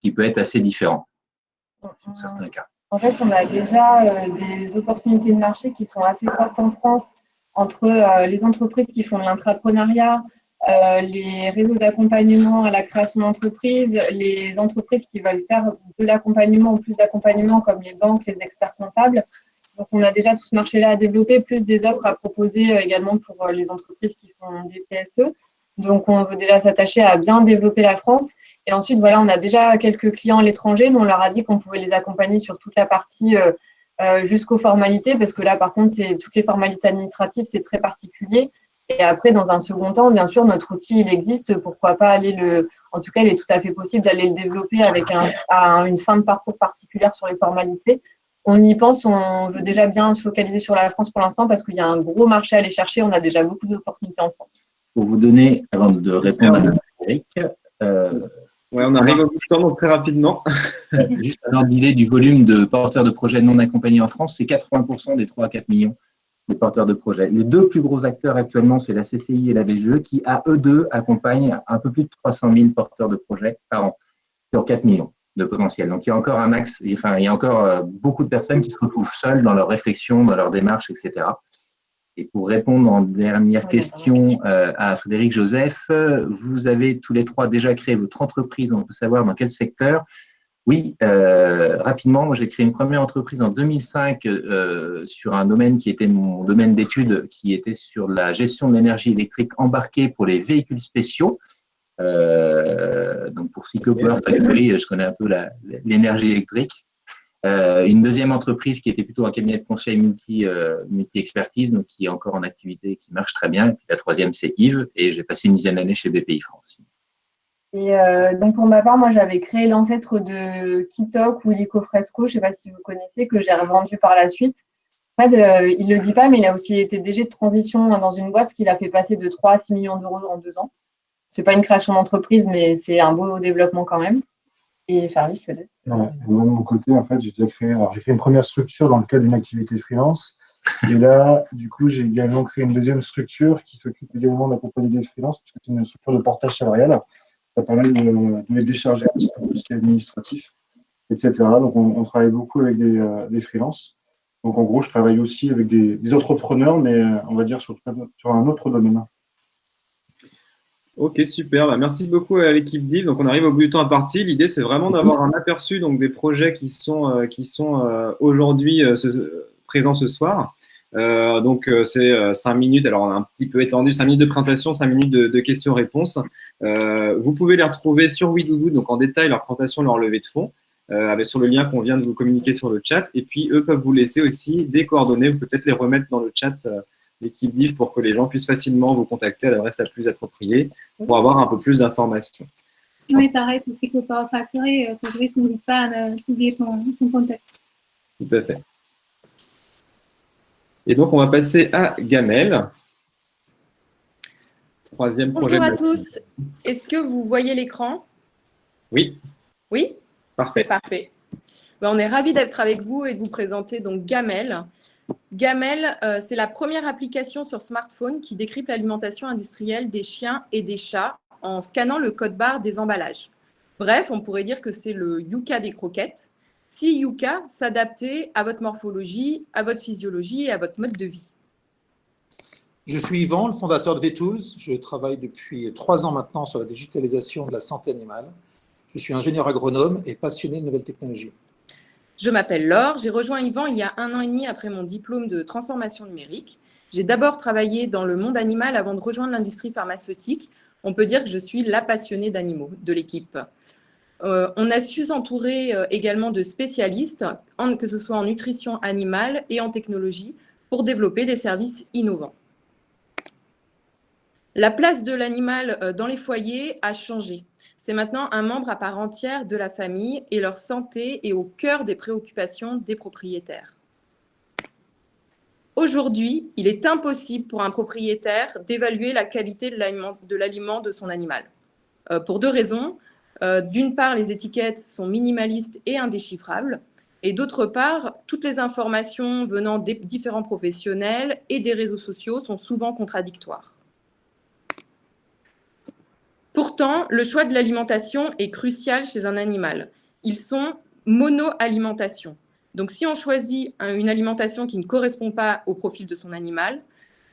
qui peut être assez différent dans certains cas. En fait, on a déjà euh, des opportunités de marché qui sont assez fortes en France entre les entreprises qui font de l'intrapreneuriat, euh, les réseaux d'accompagnement à la création d'entreprise, les entreprises qui veulent faire de l'accompagnement ou plus d'accompagnement comme les banques, les experts comptables. Donc, on a déjà tout ce marché-là à développer, plus des offres à proposer euh, également pour euh, les entreprises qui font des PSE. Donc, on veut déjà s'attacher à bien développer la France. Et ensuite, voilà, on a déjà quelques clients à l'étranger dont on leur a dit qu'on pouvait les accompagner sur toute la partie jusqu'aux formalités, parce que là, par contre, toutes les formalités administratives, c'est très particulier. Et après, dans un second temps, bien sûr, notre outil, il existe. Pourquoi pas aller le. En tout cas, il est tout à fait possible d'aller le développer avec un, une fin de parcours particulière sur les formalités. On y pense, on veut déjà bien se focaliser sur la France pour l'instant parce qu'il y a un gros marché à aller chercher. On a déjà beaucoup d'opportunités en France. Pour vous donner, avant de répondre à Eric, euh, ouais, on arrive au bout de temps, donc très rapidement. juste un ordre d'idée du volume de porteurs de projets non accompagnés en France, c'est 80% des 3 à 4 millions les porteurs de projets. Les deux plus gros acteurs actuellement, c'est la CCI et la VGE, qui, à eux deux, accompagnent un peu plus de 300 000 porteurs de projets par an, sur 4 millions de potentiel. Donc, il y a encore un axe, enfin, il y a encore euh, beaucoup de personnes qui se retrouvent seules dans leur réflexion, dans leur démarche, etc. Et pour répondre en dernière question euh, à Frédéric Joseph, vous avez tous les trois déjà créé votre entreprise, on peut savoir dans quel secteur. Oui, euh, rapidement, moi j'ai créé une première entreprise en 2005 euh, sur un domaine qui était mon domaine d'études, qui était sur la gestion de l'énergie électrique embarquée pour les véhicules spéciaux. Euh, donc pour Cyclopower Factory, je connais un peu l'énergie électrique. une deuxième entreprise qui était plutôt un cabinet de conseil multi, multi expertise, donc qui est encore en activité, qui marche très bien. Et puis la troisième c'est Yves, et j'ai passé une dizaine d'années chez BPI France. Et euh, donc pour ma part, moi j'avais créé l'ancêtre de Kitok ou Licofresco, je ne sais pas si vous connaissez, que j'ai revendu par la suite. En fait, euh, il ne le dit pas, mais il a aussi été DG de transition dans une boîte, ce qui l'a fait passer de 3 à 6 millions d'euros en deux ans. Ce n'est pas une création d'entreprise, mais c'est un beau développement quand même. Et Charlie, je te laisse. moi, de mon côté, en fait, j'ai créé, créé une première structure dans le cadre d'une activité freelance. Et là, du coup, j'ai également créé une deuxième structure qui s'occupe également d'accompagner des freelances, parce que c'est une structure de portage salarial ça permet de, les décharger un petit peu tout ce qui est administratif, etc. Donc, on, travaille beaucoup avec des, euh, des freelances. Donc, en gros, je travaille aussi avec des, entrepreneurs, mais euh, on va dire sur, sur, un autre domaine. Ok, super. Bah, merci beaucoup à l'équipe DIV. Donc, on arrive au bout du temps à partie. L'idée, c'est vraiment d'avoir un aperçu donc, des projets qui sont, euh, qui sont aujourd'hui présents ce soir. Euh, donc, euh, c'est euh, cinq minutes. Alors, on a un petit peu étendu, cinq minutes de présentation, cinq minutes de, questions-réponses. vous pouvez les retrouver sur WeDoGo, donc en détail leur présentation, leur levée de fonds, avec sur le lien qu'on vient de vous communiquer sur le chat. Et puis, eux peuvent vous laisser aussi des coordonnées. Vous peut-être les remettre dans le chat l'équipe DIV pour que les gens puissent facilement vous contacter à l'adresse la plus appropriée pour avoir un peu plus d'informations. Oui, pareil pour Psychopower Factory, Fabrice, n'oublie pas d'oublier ton, ton contact. Tout à fait. Et donc, on va passer à Gamel. troisième projet. Bonjour à tous. Est-ce que vous voyez l'écran? Oui. Oui? Parfait. C'est parfait. Ben, on est ravis d'être avec vous et de vous présenter donc Gamel. Gamel, euh, c'est la première application sur smartphone qui décrypte l'alimentation industrielle des chiens et des chats en scannant le code barre des emballages. Bref, on pourrait dire que c'est le Yuka des croquettes. Si Yuka s'adaptait à votre morphologie, à votre physiologie et à votre mode de vie. Je suis Yvan, le fondateur de V-Tools. Je travaille depuis trois ans maintenant sur la digitalisation de la santé animale. Je suis ingénieur agronome et passionné de nouvelles technologies. Je m'appelle Laure, j'ai rejoint Yvan il y a un an et demi après mon diplôme de transformation numérique. J'ai d'abord travaillé dans le monde animal avant de rejoindre l'industrie pharmaceutique. On peut dire que je suis la passionnée d'animaux de l'équipe. Euh, on a su s'entourer euh, également de spécialistes, que ce soit en nutrition animale et en technologie, pour développer des services innovants. La place de l'animal euh, dans les foyers a changé. C'est maintenant un membre à part entière de la famille et leur santé est au cœur des préoccupations des propriétaires. Aujourd'hui, il est impossible pour un propriétaire d'évaluer la qualité de l'aliment de son animal. Pour deux raisons. Euh, d'une part, les étiquettes sont minimalistes et indéchiffrables. Et d'autre part, toutes les informations venant des différents professionnels et des réseaux sociaux sont souvent contradictoires. Pourtant, le choix de l'alimentation est crucial chez un animal. Ils sont mono-alimentation. Donc, si on choisit une alimentation qui ne correspond pas au profil de son animal,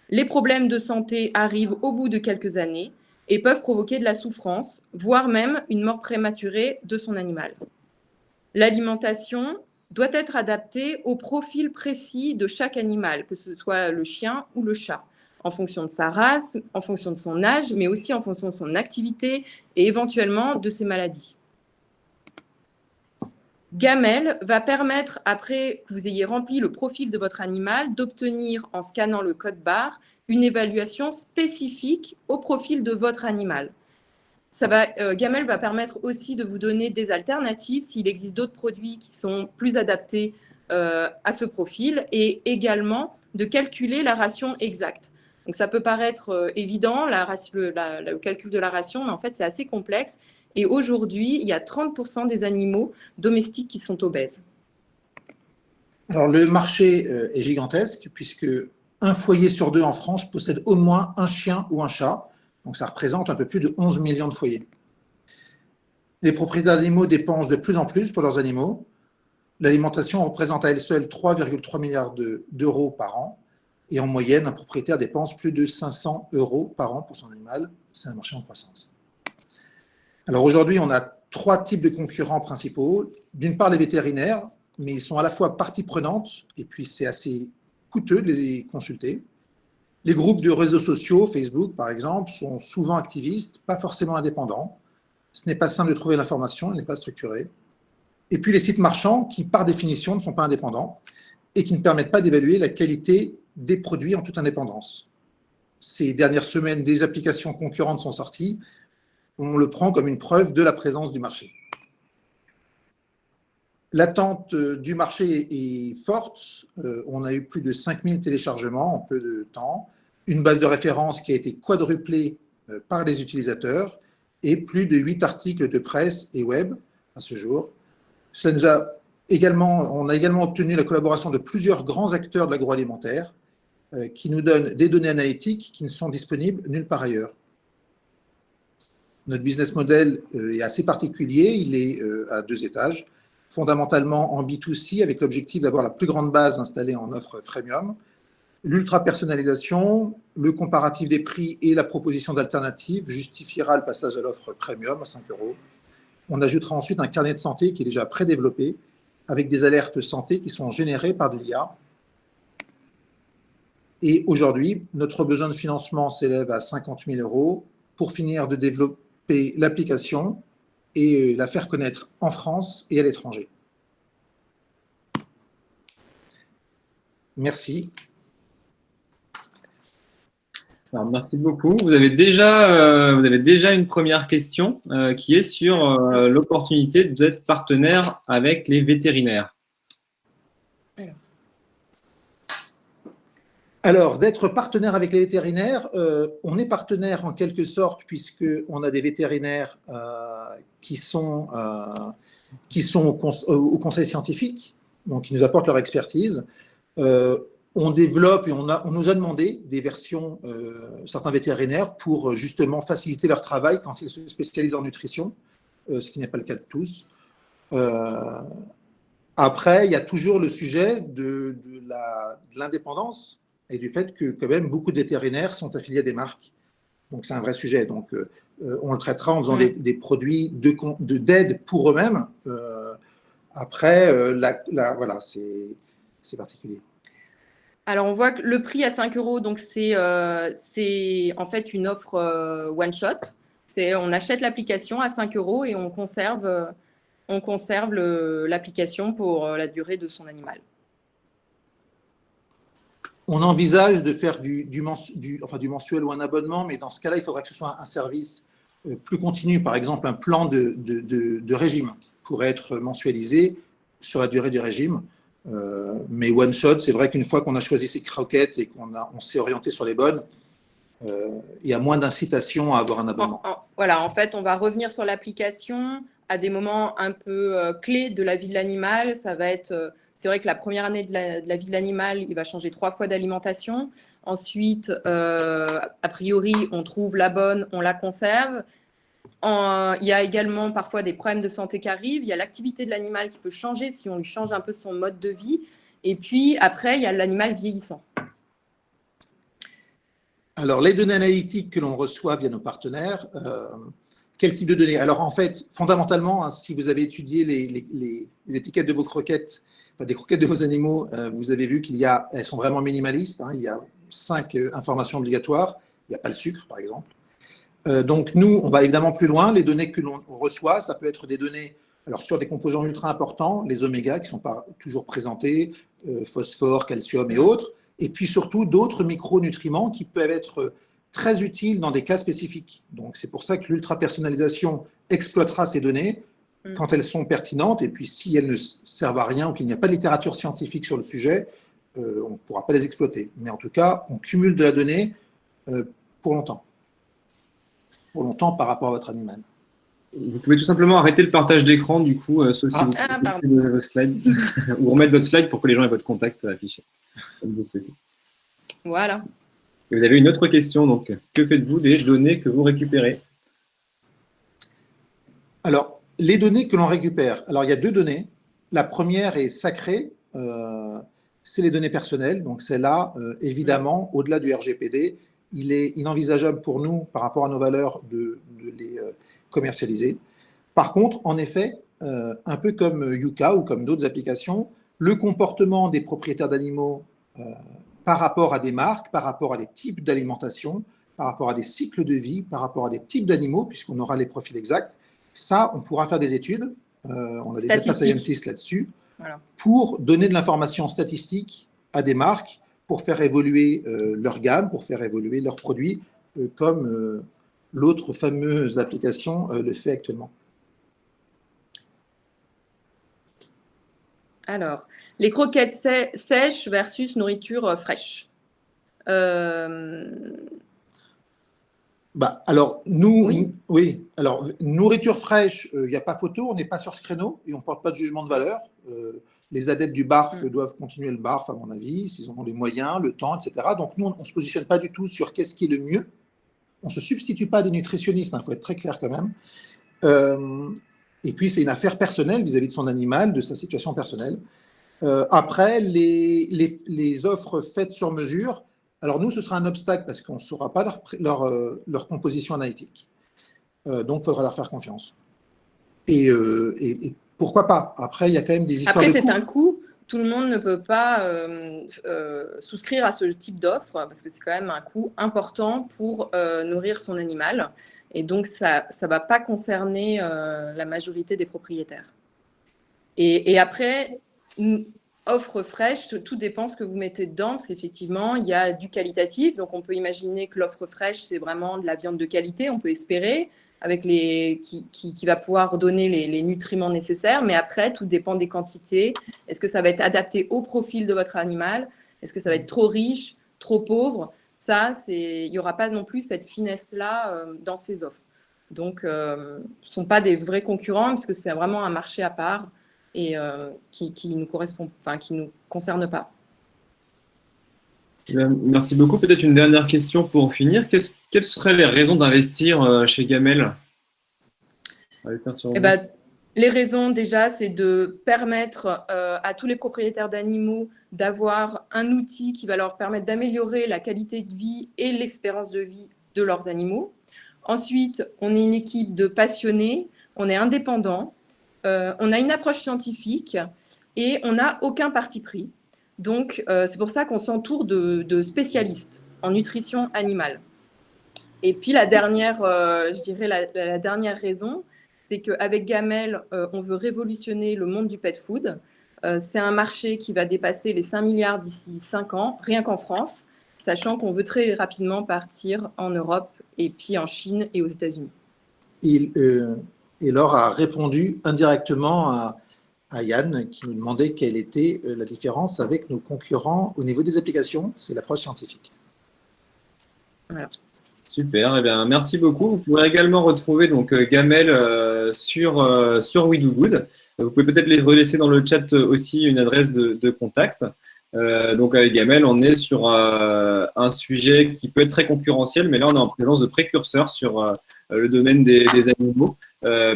les problèmes de santé arrivent au bout de quelques années et peuvent provoquer de la souffrance, voire même une mort prématurée de son animal. L'alimentation doit être adaptée au profil précis de chaque animal, que ce soit le chien ou le chat en fonction de sa race, en fonction de son âge, mais aussi en fonction de son activité et éventuellement de ses maladies. Gamel va permettre, après que vous ayez rempli le profil de votre animal, d'obtenir, en scannant le code barre, une évaluation spécifique au profil de votre animal. Ça va, euh, Gamel va permettre aussi de vous donner des alternatives s'il existe d'autres produits qui sont plus adaptés euh, à ce profil et également de calculer la ration exacte. Donc ça peut paraître euh, évident, le, calcul de la ration, mais en fait c'est assez complexe. Et aujourd'hui, il y a 30% des animaux domestiques qui sont obèses. Alors le marché est gigantesque puisque un foyer sur deux en France possède au moins un chien ou un chat. Donc ça représente un peu plus de 11 millions de foyers. Les propriétaires d'animaux dépensent de plus en plus pour leurs animaux. L'alimentation représente à elle seule 3,3 milliards d'euros par an. Et en moyenne, un propriétaire dépense plus de 500 euros par an pour son animal. C'est un marché en croissance. Alors aujourd'hui, on a trois types de concurrents principaux. D'une part, les vétérinaires, mais ils sont à la fois partie prenante, et puis c'est assez coûteux de les consulter. Les groupes de réseaux sociaux, Facebook par exemple, sont souvent activistes, pas forcément indépendants. Ce n'est pas simple de trouver l'information, elle n'est pas structurée. Et puis les sites marchands qui, par définition, ne sont pas indépendants et qui ne permettent pas d'évaluer la qualité des produits en toute indépendance. Ces dernières semaines, des applications concurrentes sont sorties. On le prend comme une preuve de la présence du marché. L'attente du marché est forte. Euh, on a eu plus de 5000 téléchargements en peu de temps, une base de référence qui a été quadruplée euh, par les utilisateurs et plus de 8 articles de presse et web à ce jour. Cela nous a également, on a également obtenu la collaboration de plusieurs grands acteurs de l'agroalimentaire euh, qui nous donnent des données analytiques qui ne sont disponibles nulle part ailleurs. Notre business model euh, est assez particulier, il est euh, à deux étages, fondamentalement en B2C avec l'objectif d'avoir la plus grande base installée en offre freemium, l'ultra-personnalisation, le comparatif des prix et la proposition d'alternatives justifiera le passage à l'offre premium à 5 euros. On ajoutera ensuite un carnet de santé qui est déjà prédéveloppé avec des alertes santé qui sont générées par de l'IA et aujourd'hui, notre besoin de financement s'élève à 50 000 euros. Pour finir de développer l'application et la faire connaître en France et à l'étranger. Merci. merci beaucoup. Vous avez déjà, euh, vous avez déjà une première question euh, qui est sur euh, l'opportunité d'être partenaire avec les vétérinaires. Alors, d'être partenaire avec les vétérinaires, euh, on est partenaire en quelque sorte puisqu'on a des vétérinaires euh, qui sont, euh, qui sont au, conseil scientifique, donc qui nous apportent leur expertise. on développe et on, a, on, nous a demandé des versions, certains vétérinaires, pour justement faciliter leur travail quand ils se spécialisent en nutrition, ce qui n'est pas le cas de tous. après, il y a toujours le sujet de, de l'indépendance et du fait que quand même beaucoup de vétérinaires sont affiliés à des marques. Donc c'est un vrai sujet. Donc euh, euh, on le traitera en faisant des, des, produits d'aide de, pour eux-mêmes. Euh, après, la, voilà, c'est particulier. Alors, on voit que le prix à 5 euros, donc c'est en fait une offre one-shot. On achète l'application à 5 euros et on conserve, on conserve l'application pour la durée de son animal on envisage de faire du, enfin, du, mensuel ou un abonnement, mais dans ce cas-là, il faudra que ce soit un, service euh, plus continu, par exemple un plan de, de, régime pourrait être mensualisé sur la durée du régime. Euh, mais one shot, c'est vrai qu'une fois qu'on a choisi ses croquettes et qu'on on s'est orienté sur les bonnes, euh, il y a moins d'incitation à avoir un abonnement. voilà, en fait, on va revenir sur l'application à des moments un peu clés de la vie de l'animal. Ça va être c'est vrai que la première année de la, vie de l'animal, il va changer trois fois d'alimentation. Ensuite, euh, a priori, on trouve la bonne, on la conserve. il y a également parfois des problèmes de santé qui arrivent. Il y a l'activité de l'animal qui peut changer si on lui change un peu son mode de vie. Et puis après, il y a l'animal vieillissant. Alors, les données analytiques que l'on reçoit via nos partenaires, euh, quel type de données? Alors, en fait, fondamentalement, hein, si vous avez étudié les, étiquettes de vos croquettes des croquettes de vos animaux, euh, vous avez vu qu'il sont vraiment minimalistes. Hein. il y a cinq euh, informations obligatoires. Il n'y a pas le sucre, par exemple. Euh, donc, nous, on va évidemment plus loin. Les données que l'on reçoit, ça peut être des données alors, sur des composants ultra importants, les oméga qui ne sont pas toujours présentés, phosphore, calcium et autres. Et puis surtout, d'autres micronutriments qui peuvent être très utiles dans des cas spécifiques. Donc, c'est pour ça que l'ultra-personnalisation exploitera ces données. Quand elles sont pertinentes, et puis si elles ne servent à rien ou qu'il n'y a pas de littérature scientifique sur le sujet, euh, on ne pourra pas les exploiter. Mais en tout cas, on cumule de la donnée euh, pour longtemps. Pour longtemps par rapport à votre animal. Vous pouvez tout simplement arrêter le partage d'écran, du coup, euh, sauf si ah. vous ah, vos slides, ou remettre votre slide pour que les gens aient votre contact affiché, Voilà. vous avez une autre question, donc, que faites-vous des données que vous récupérez? Alors, les données que l'on récupère, alors il y a deux données. La première est sacrée, euh, c'est les données personnelles. Donc celle-là, euh, évidemment, au-delà du RGPD, il est inenvisageable pour nous, par rapport à nos valeurs, de, les euh, commercialiser. Par contre, en effet, un peu comme Yuka ou comme d'autres applications, le comportement des propriétaires d'animaux par rapport à des marques, par rapport à des types d'alimentation, par rapport à des cycles de vie, par rapport à des types d'animaux, puisqu'on aura les profils exacts, ça, on pourra faire des études, euh, on a des data scientists là-dessus, pour donner de l'information statistique à des marques pour faire évoluer euh, leur gamme, pour faire évoluer leurs produits, euh, comme l'autre fameuse application le fait actuellement. Alors, les croquettes sèches versus nourriture fraîche. Bah, alors, nous, oui. alors, nourriture fraîche, il euh, n'y a pas photo, on n'est pas sur ce créneau et on ne porte pas de jugement de valeur. Euh, les adeptes du BARF mm. doivent continuer le BARF, à mon avis, s'ils ont les moyens, le temps, etc. Donc, nous, on ne se positionne pas du tout sur qu'est-ce qui est le mieux. On ne se substitue pas à des nutritionnistes, il hein, faut être très clair quand même. Euh, et puis, c'est une affaire personnelle vis-à-vis de son animal, de sa situation personnelle. après, les, les, les offres faites sur mesure, alors nous, ce sera un obstacle parce qu'on ne saura pas leur, euh, leur, composition analytique. Euh, donc, il faudra leur faire confiance. Euh, et, pourquoi pas? Après, il y a quand même des histoires Après, c'est un coût. Tout le monde ne peut pas souscrire à ce type d'offre parce que c'est quand même un coût important pour nourrir son animal. Et donc, ça ne va pas concerner la majorité des propriétaires. Et, et après, offre fraîche, tout dépend ce que vous mettez dedans, parce qu'effectivement, il y a du qualitatif. Donc, on peut imaginer que l'offre fraîche, c'est vraiment de la viande de qualité, on peut espérer, avec les, qui, va pouvoir donner les, nutriments nécessaires. Mais après, tout dépend des quantités. Est-ce que ça va être adapté au profil de votre animal? Est-ce que ça va être trop riche trop pauvres, ça, il n'y aura pas non plus cette finesse-là dans ces offres. Donc, ce ne sont pas des vrais concurrents, parce que c'est vraiment un marché à part et qui ne nous correspond, enfin, qui nous concerne pas. Merci beaucoup. Peut-être une dernière question pour finir. Quelles seraient les raisons d'investir chez Gamel? Eh ben, les raisons, déjà, c'est de permettre euh, à tous les propriétaires d'animaux d'avoir un outil qui va leur permettre d'améliorer la qualité de vie et l'expérience de vie de leurs animaux. Ensuite, on est une équipe de passionnés, on est indépendant, euh, on a une approche scientifique et on n'a aucun parti pris. Donc, euh, c'est pour ça qu'on s'entoure de, spécialistes en nutrition animale. Et puis, la dernière, je dirais la dernière raison, c'est qu'avec Gamel, euh, on veut révolutionner le monde du pet food. Euh, c'est un marché qui va dépasser les 5 milliards d'ici 5 ans, rien qu'en France, sachant qu'on veut très rapidement partir en Europe et puis en Chine et aux États-Unis. Euh, et Laure a répondu indirectement à, à, Yann qui nous demandait quelle était la différence avec nos concurrents au niveau des applications. C'est l'approche scientifique. Voilà. Super, eh bien, merci beaucoup. Vous pourrez également retrouver donc, euh, Gamel euh, sur, euh, sur We Good. Vous pouvez peut-être les relaisser dans le chat aussi une adresse de, contact. donc avec Gamel, on est sur un sujet qui peut être très concurrentiel, mais là on est en présence de précurseurs sur le domaine des, animaux.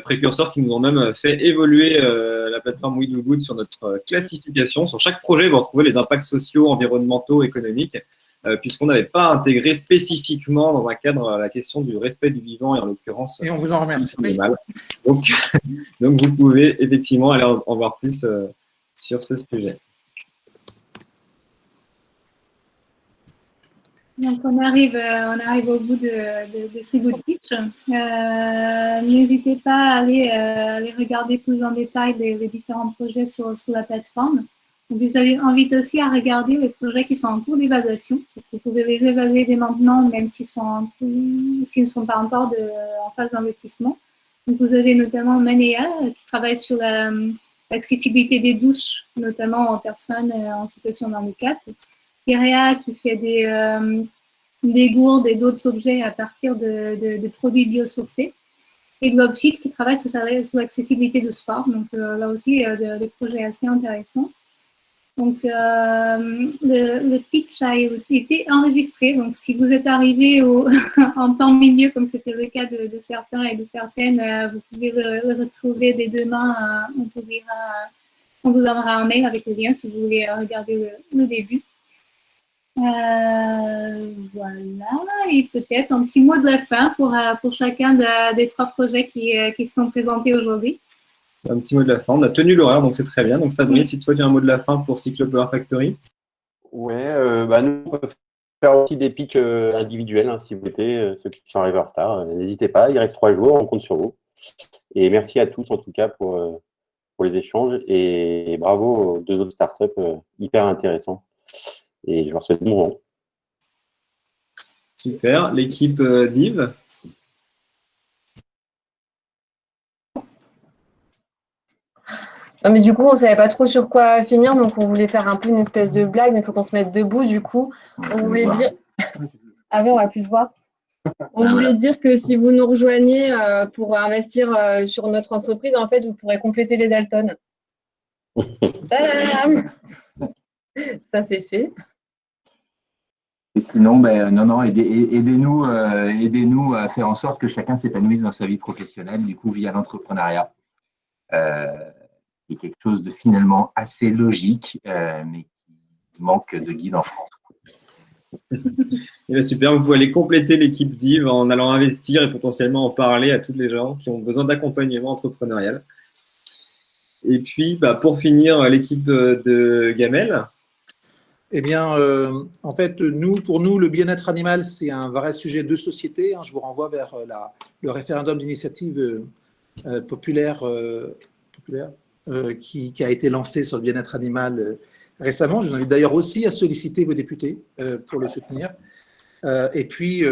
Précurseurs qui nous ont même fait évoluer la plateforme We Good sur notre classification. Sur chaque projet, vous retrouvez les impacts sociaux, environnementaux, économiques. Euh, puisqu'on n'avait pas intégré spécifiquement dans un cadre la question du respect du vivant et en l'occurrence. Et on vous en remercie. Donc, donc, vous pouvez effectivement aller en, voir plus euh, sur ce sujet. Donc on arrive, euh, on arrive au bout de, de, ces good pitch. N'hésitez pas à aller, aller, regarder plus en détail les, différents projets sur, sur la plateforme. Vous avez invite aussi à regarder les projets qui sont en cours d'évaluation, parce que vous pouvez les évaluer dès maintenant, même s'ils ne sont pas encore de, en phase d'investissement. Vous avez notamment Manéa qui travaille sur l'accessibilité des douches, notamment aux personnes euh, en situation de handicap. Irea qui fait des, euh, des gourdes et d'autres objets à partir de, produits biosourcés. Et Globefit qui travaille sur, l'accessibilité de sport. Donc euh, là aussi, des projets assez intéressants. Donc, euh, le, pitch a été enregistré. Donc, si vous êtes arrivé en temps milieu, comme c'était le cas de, certains et de certaines, euh, vous pouvez le, retrouver dès demain. Euh, on, on, vous enverra un mail avec le lien si vous voulez regarder le, début. Voilà. Et peut-être un petit mot de la fin pour, pour chacun des trois projets qui, qui se sont présentés aujourd'hui un petit mot de la fin. On a tenu l'horaire, donc c'est très bien. Donc Fabrice, si toi tu as un mot de la fin pour Cyclopower Factory. Ouais, euh, bah, nous, on peut faire aussi des pitchs euh, individuels, hein, si vous voulez, euh, ceux qui sont arrivés en retard. N'hésitez pas, il reste trois jours, on compte sur vous. Et merci à tous, en tout cas, pour, pour les échanges. Et bravo aux deux autres startups, hyper intéressants. Et je leur souhaite bon vent. Super. L'équipe Div Non, mais du coup, on ne savait pas trop sur quoi finir, donc on voulait faire un peu une espèce de blague, mais il faut qu'on se mette debout, du coup. On voulait dire. Ah oui, on va plus le voir. On voulait dire que si vous nous rejoignez euh, pour investir euh, sur notre entreprise, en fait, vous pourrez compléter les Dalton. Ça, c'est fait. Et sinon, ben, non, non, aidez-nous euh, aidez à faire en sorte que chacun s'épanouisse dans sa vie professionnelle, du coup, via l'entrepreneuriat qui est quelque chose de finalement assez logique, euh, mais qui manque de guide en France. Eh super, vous pouvez aller compléter l'équipe DIV en allant investir et potentiellement en parler à tous les gens qui ont besoin d'accompagnement entrepreneurial. Et puis, bah, pour finir, l'équipe de Gamel. Eh bien, euh, en fait, nous, pour nous, le bien-être animal, c'est un vrai sujet de société. Hein. Je vous renvoie vers euh, le référendum d'initiative populaire, populaire euh, qui, a été lancé sur le bien-être animal euh, récemment. Je vous invite d'ailleurs aussi à solliciter vos députés euh, pour le soutenir. et puis,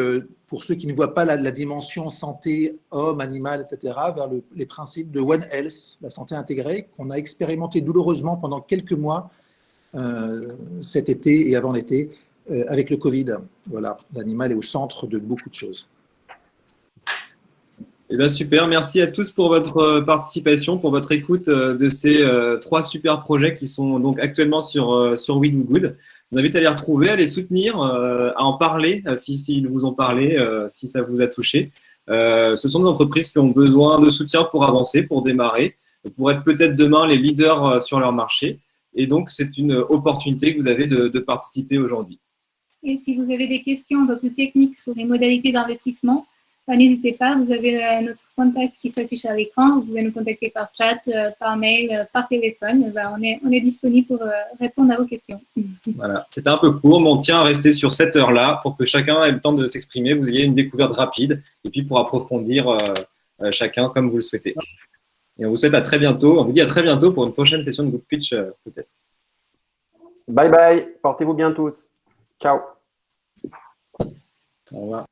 pour ceux qui ne voient pas la, dimension santé, homme, animal, etc., vers les principes de One Health, la santé intégrée, qu'on a expérimenté douloureusement pendant quelques mois cet été et avant l'été euh, avec le Covid. Voilà, l'animal est au centre de beaucoup de choses. Eh bien, super, merci à tous pour votre euh, participation, pour votre écoute euh, de ces trois super projets qui sont donc actuellement sur, sur We Do Good. Je vous invite à les retrouver, à les soutenir, à en parler si, s'ils vous ont parlé, si ça vous a touché. ce sont des entreprises qui ont besoin de soutien pour avancer, pour démarrer, pour être peut-être demain les leaders sur leur marché. Et donc, c'est une opportunité que vous avez de, de participer aujourd'hui. Et si vous avez des questions plus techniques sur les modalités d'investissement, bah, n'hésitez pas, vous avez euh, notre contact qui s'affiche à l'écran. Vous pouvez nous contacter par chat, euh, par mail, euh, par téléphone. Bah, on, est, on est disponible pour répondre à vos questions. Voilà, c'était un peu court, mais on tient à rester sur cette heure-là pour que chacun ait le temps de s'exprimer, vous ayez une découverte rapide et puis pour approfondir chacun comme vous le souhaitez. Et on vous souhaite à très bientôt. On vous dit à très bientôt pour une prochaine session de Good Pitch, peut-être. Bye bye. Portez-vous bien tous. Ciao. Au revoir.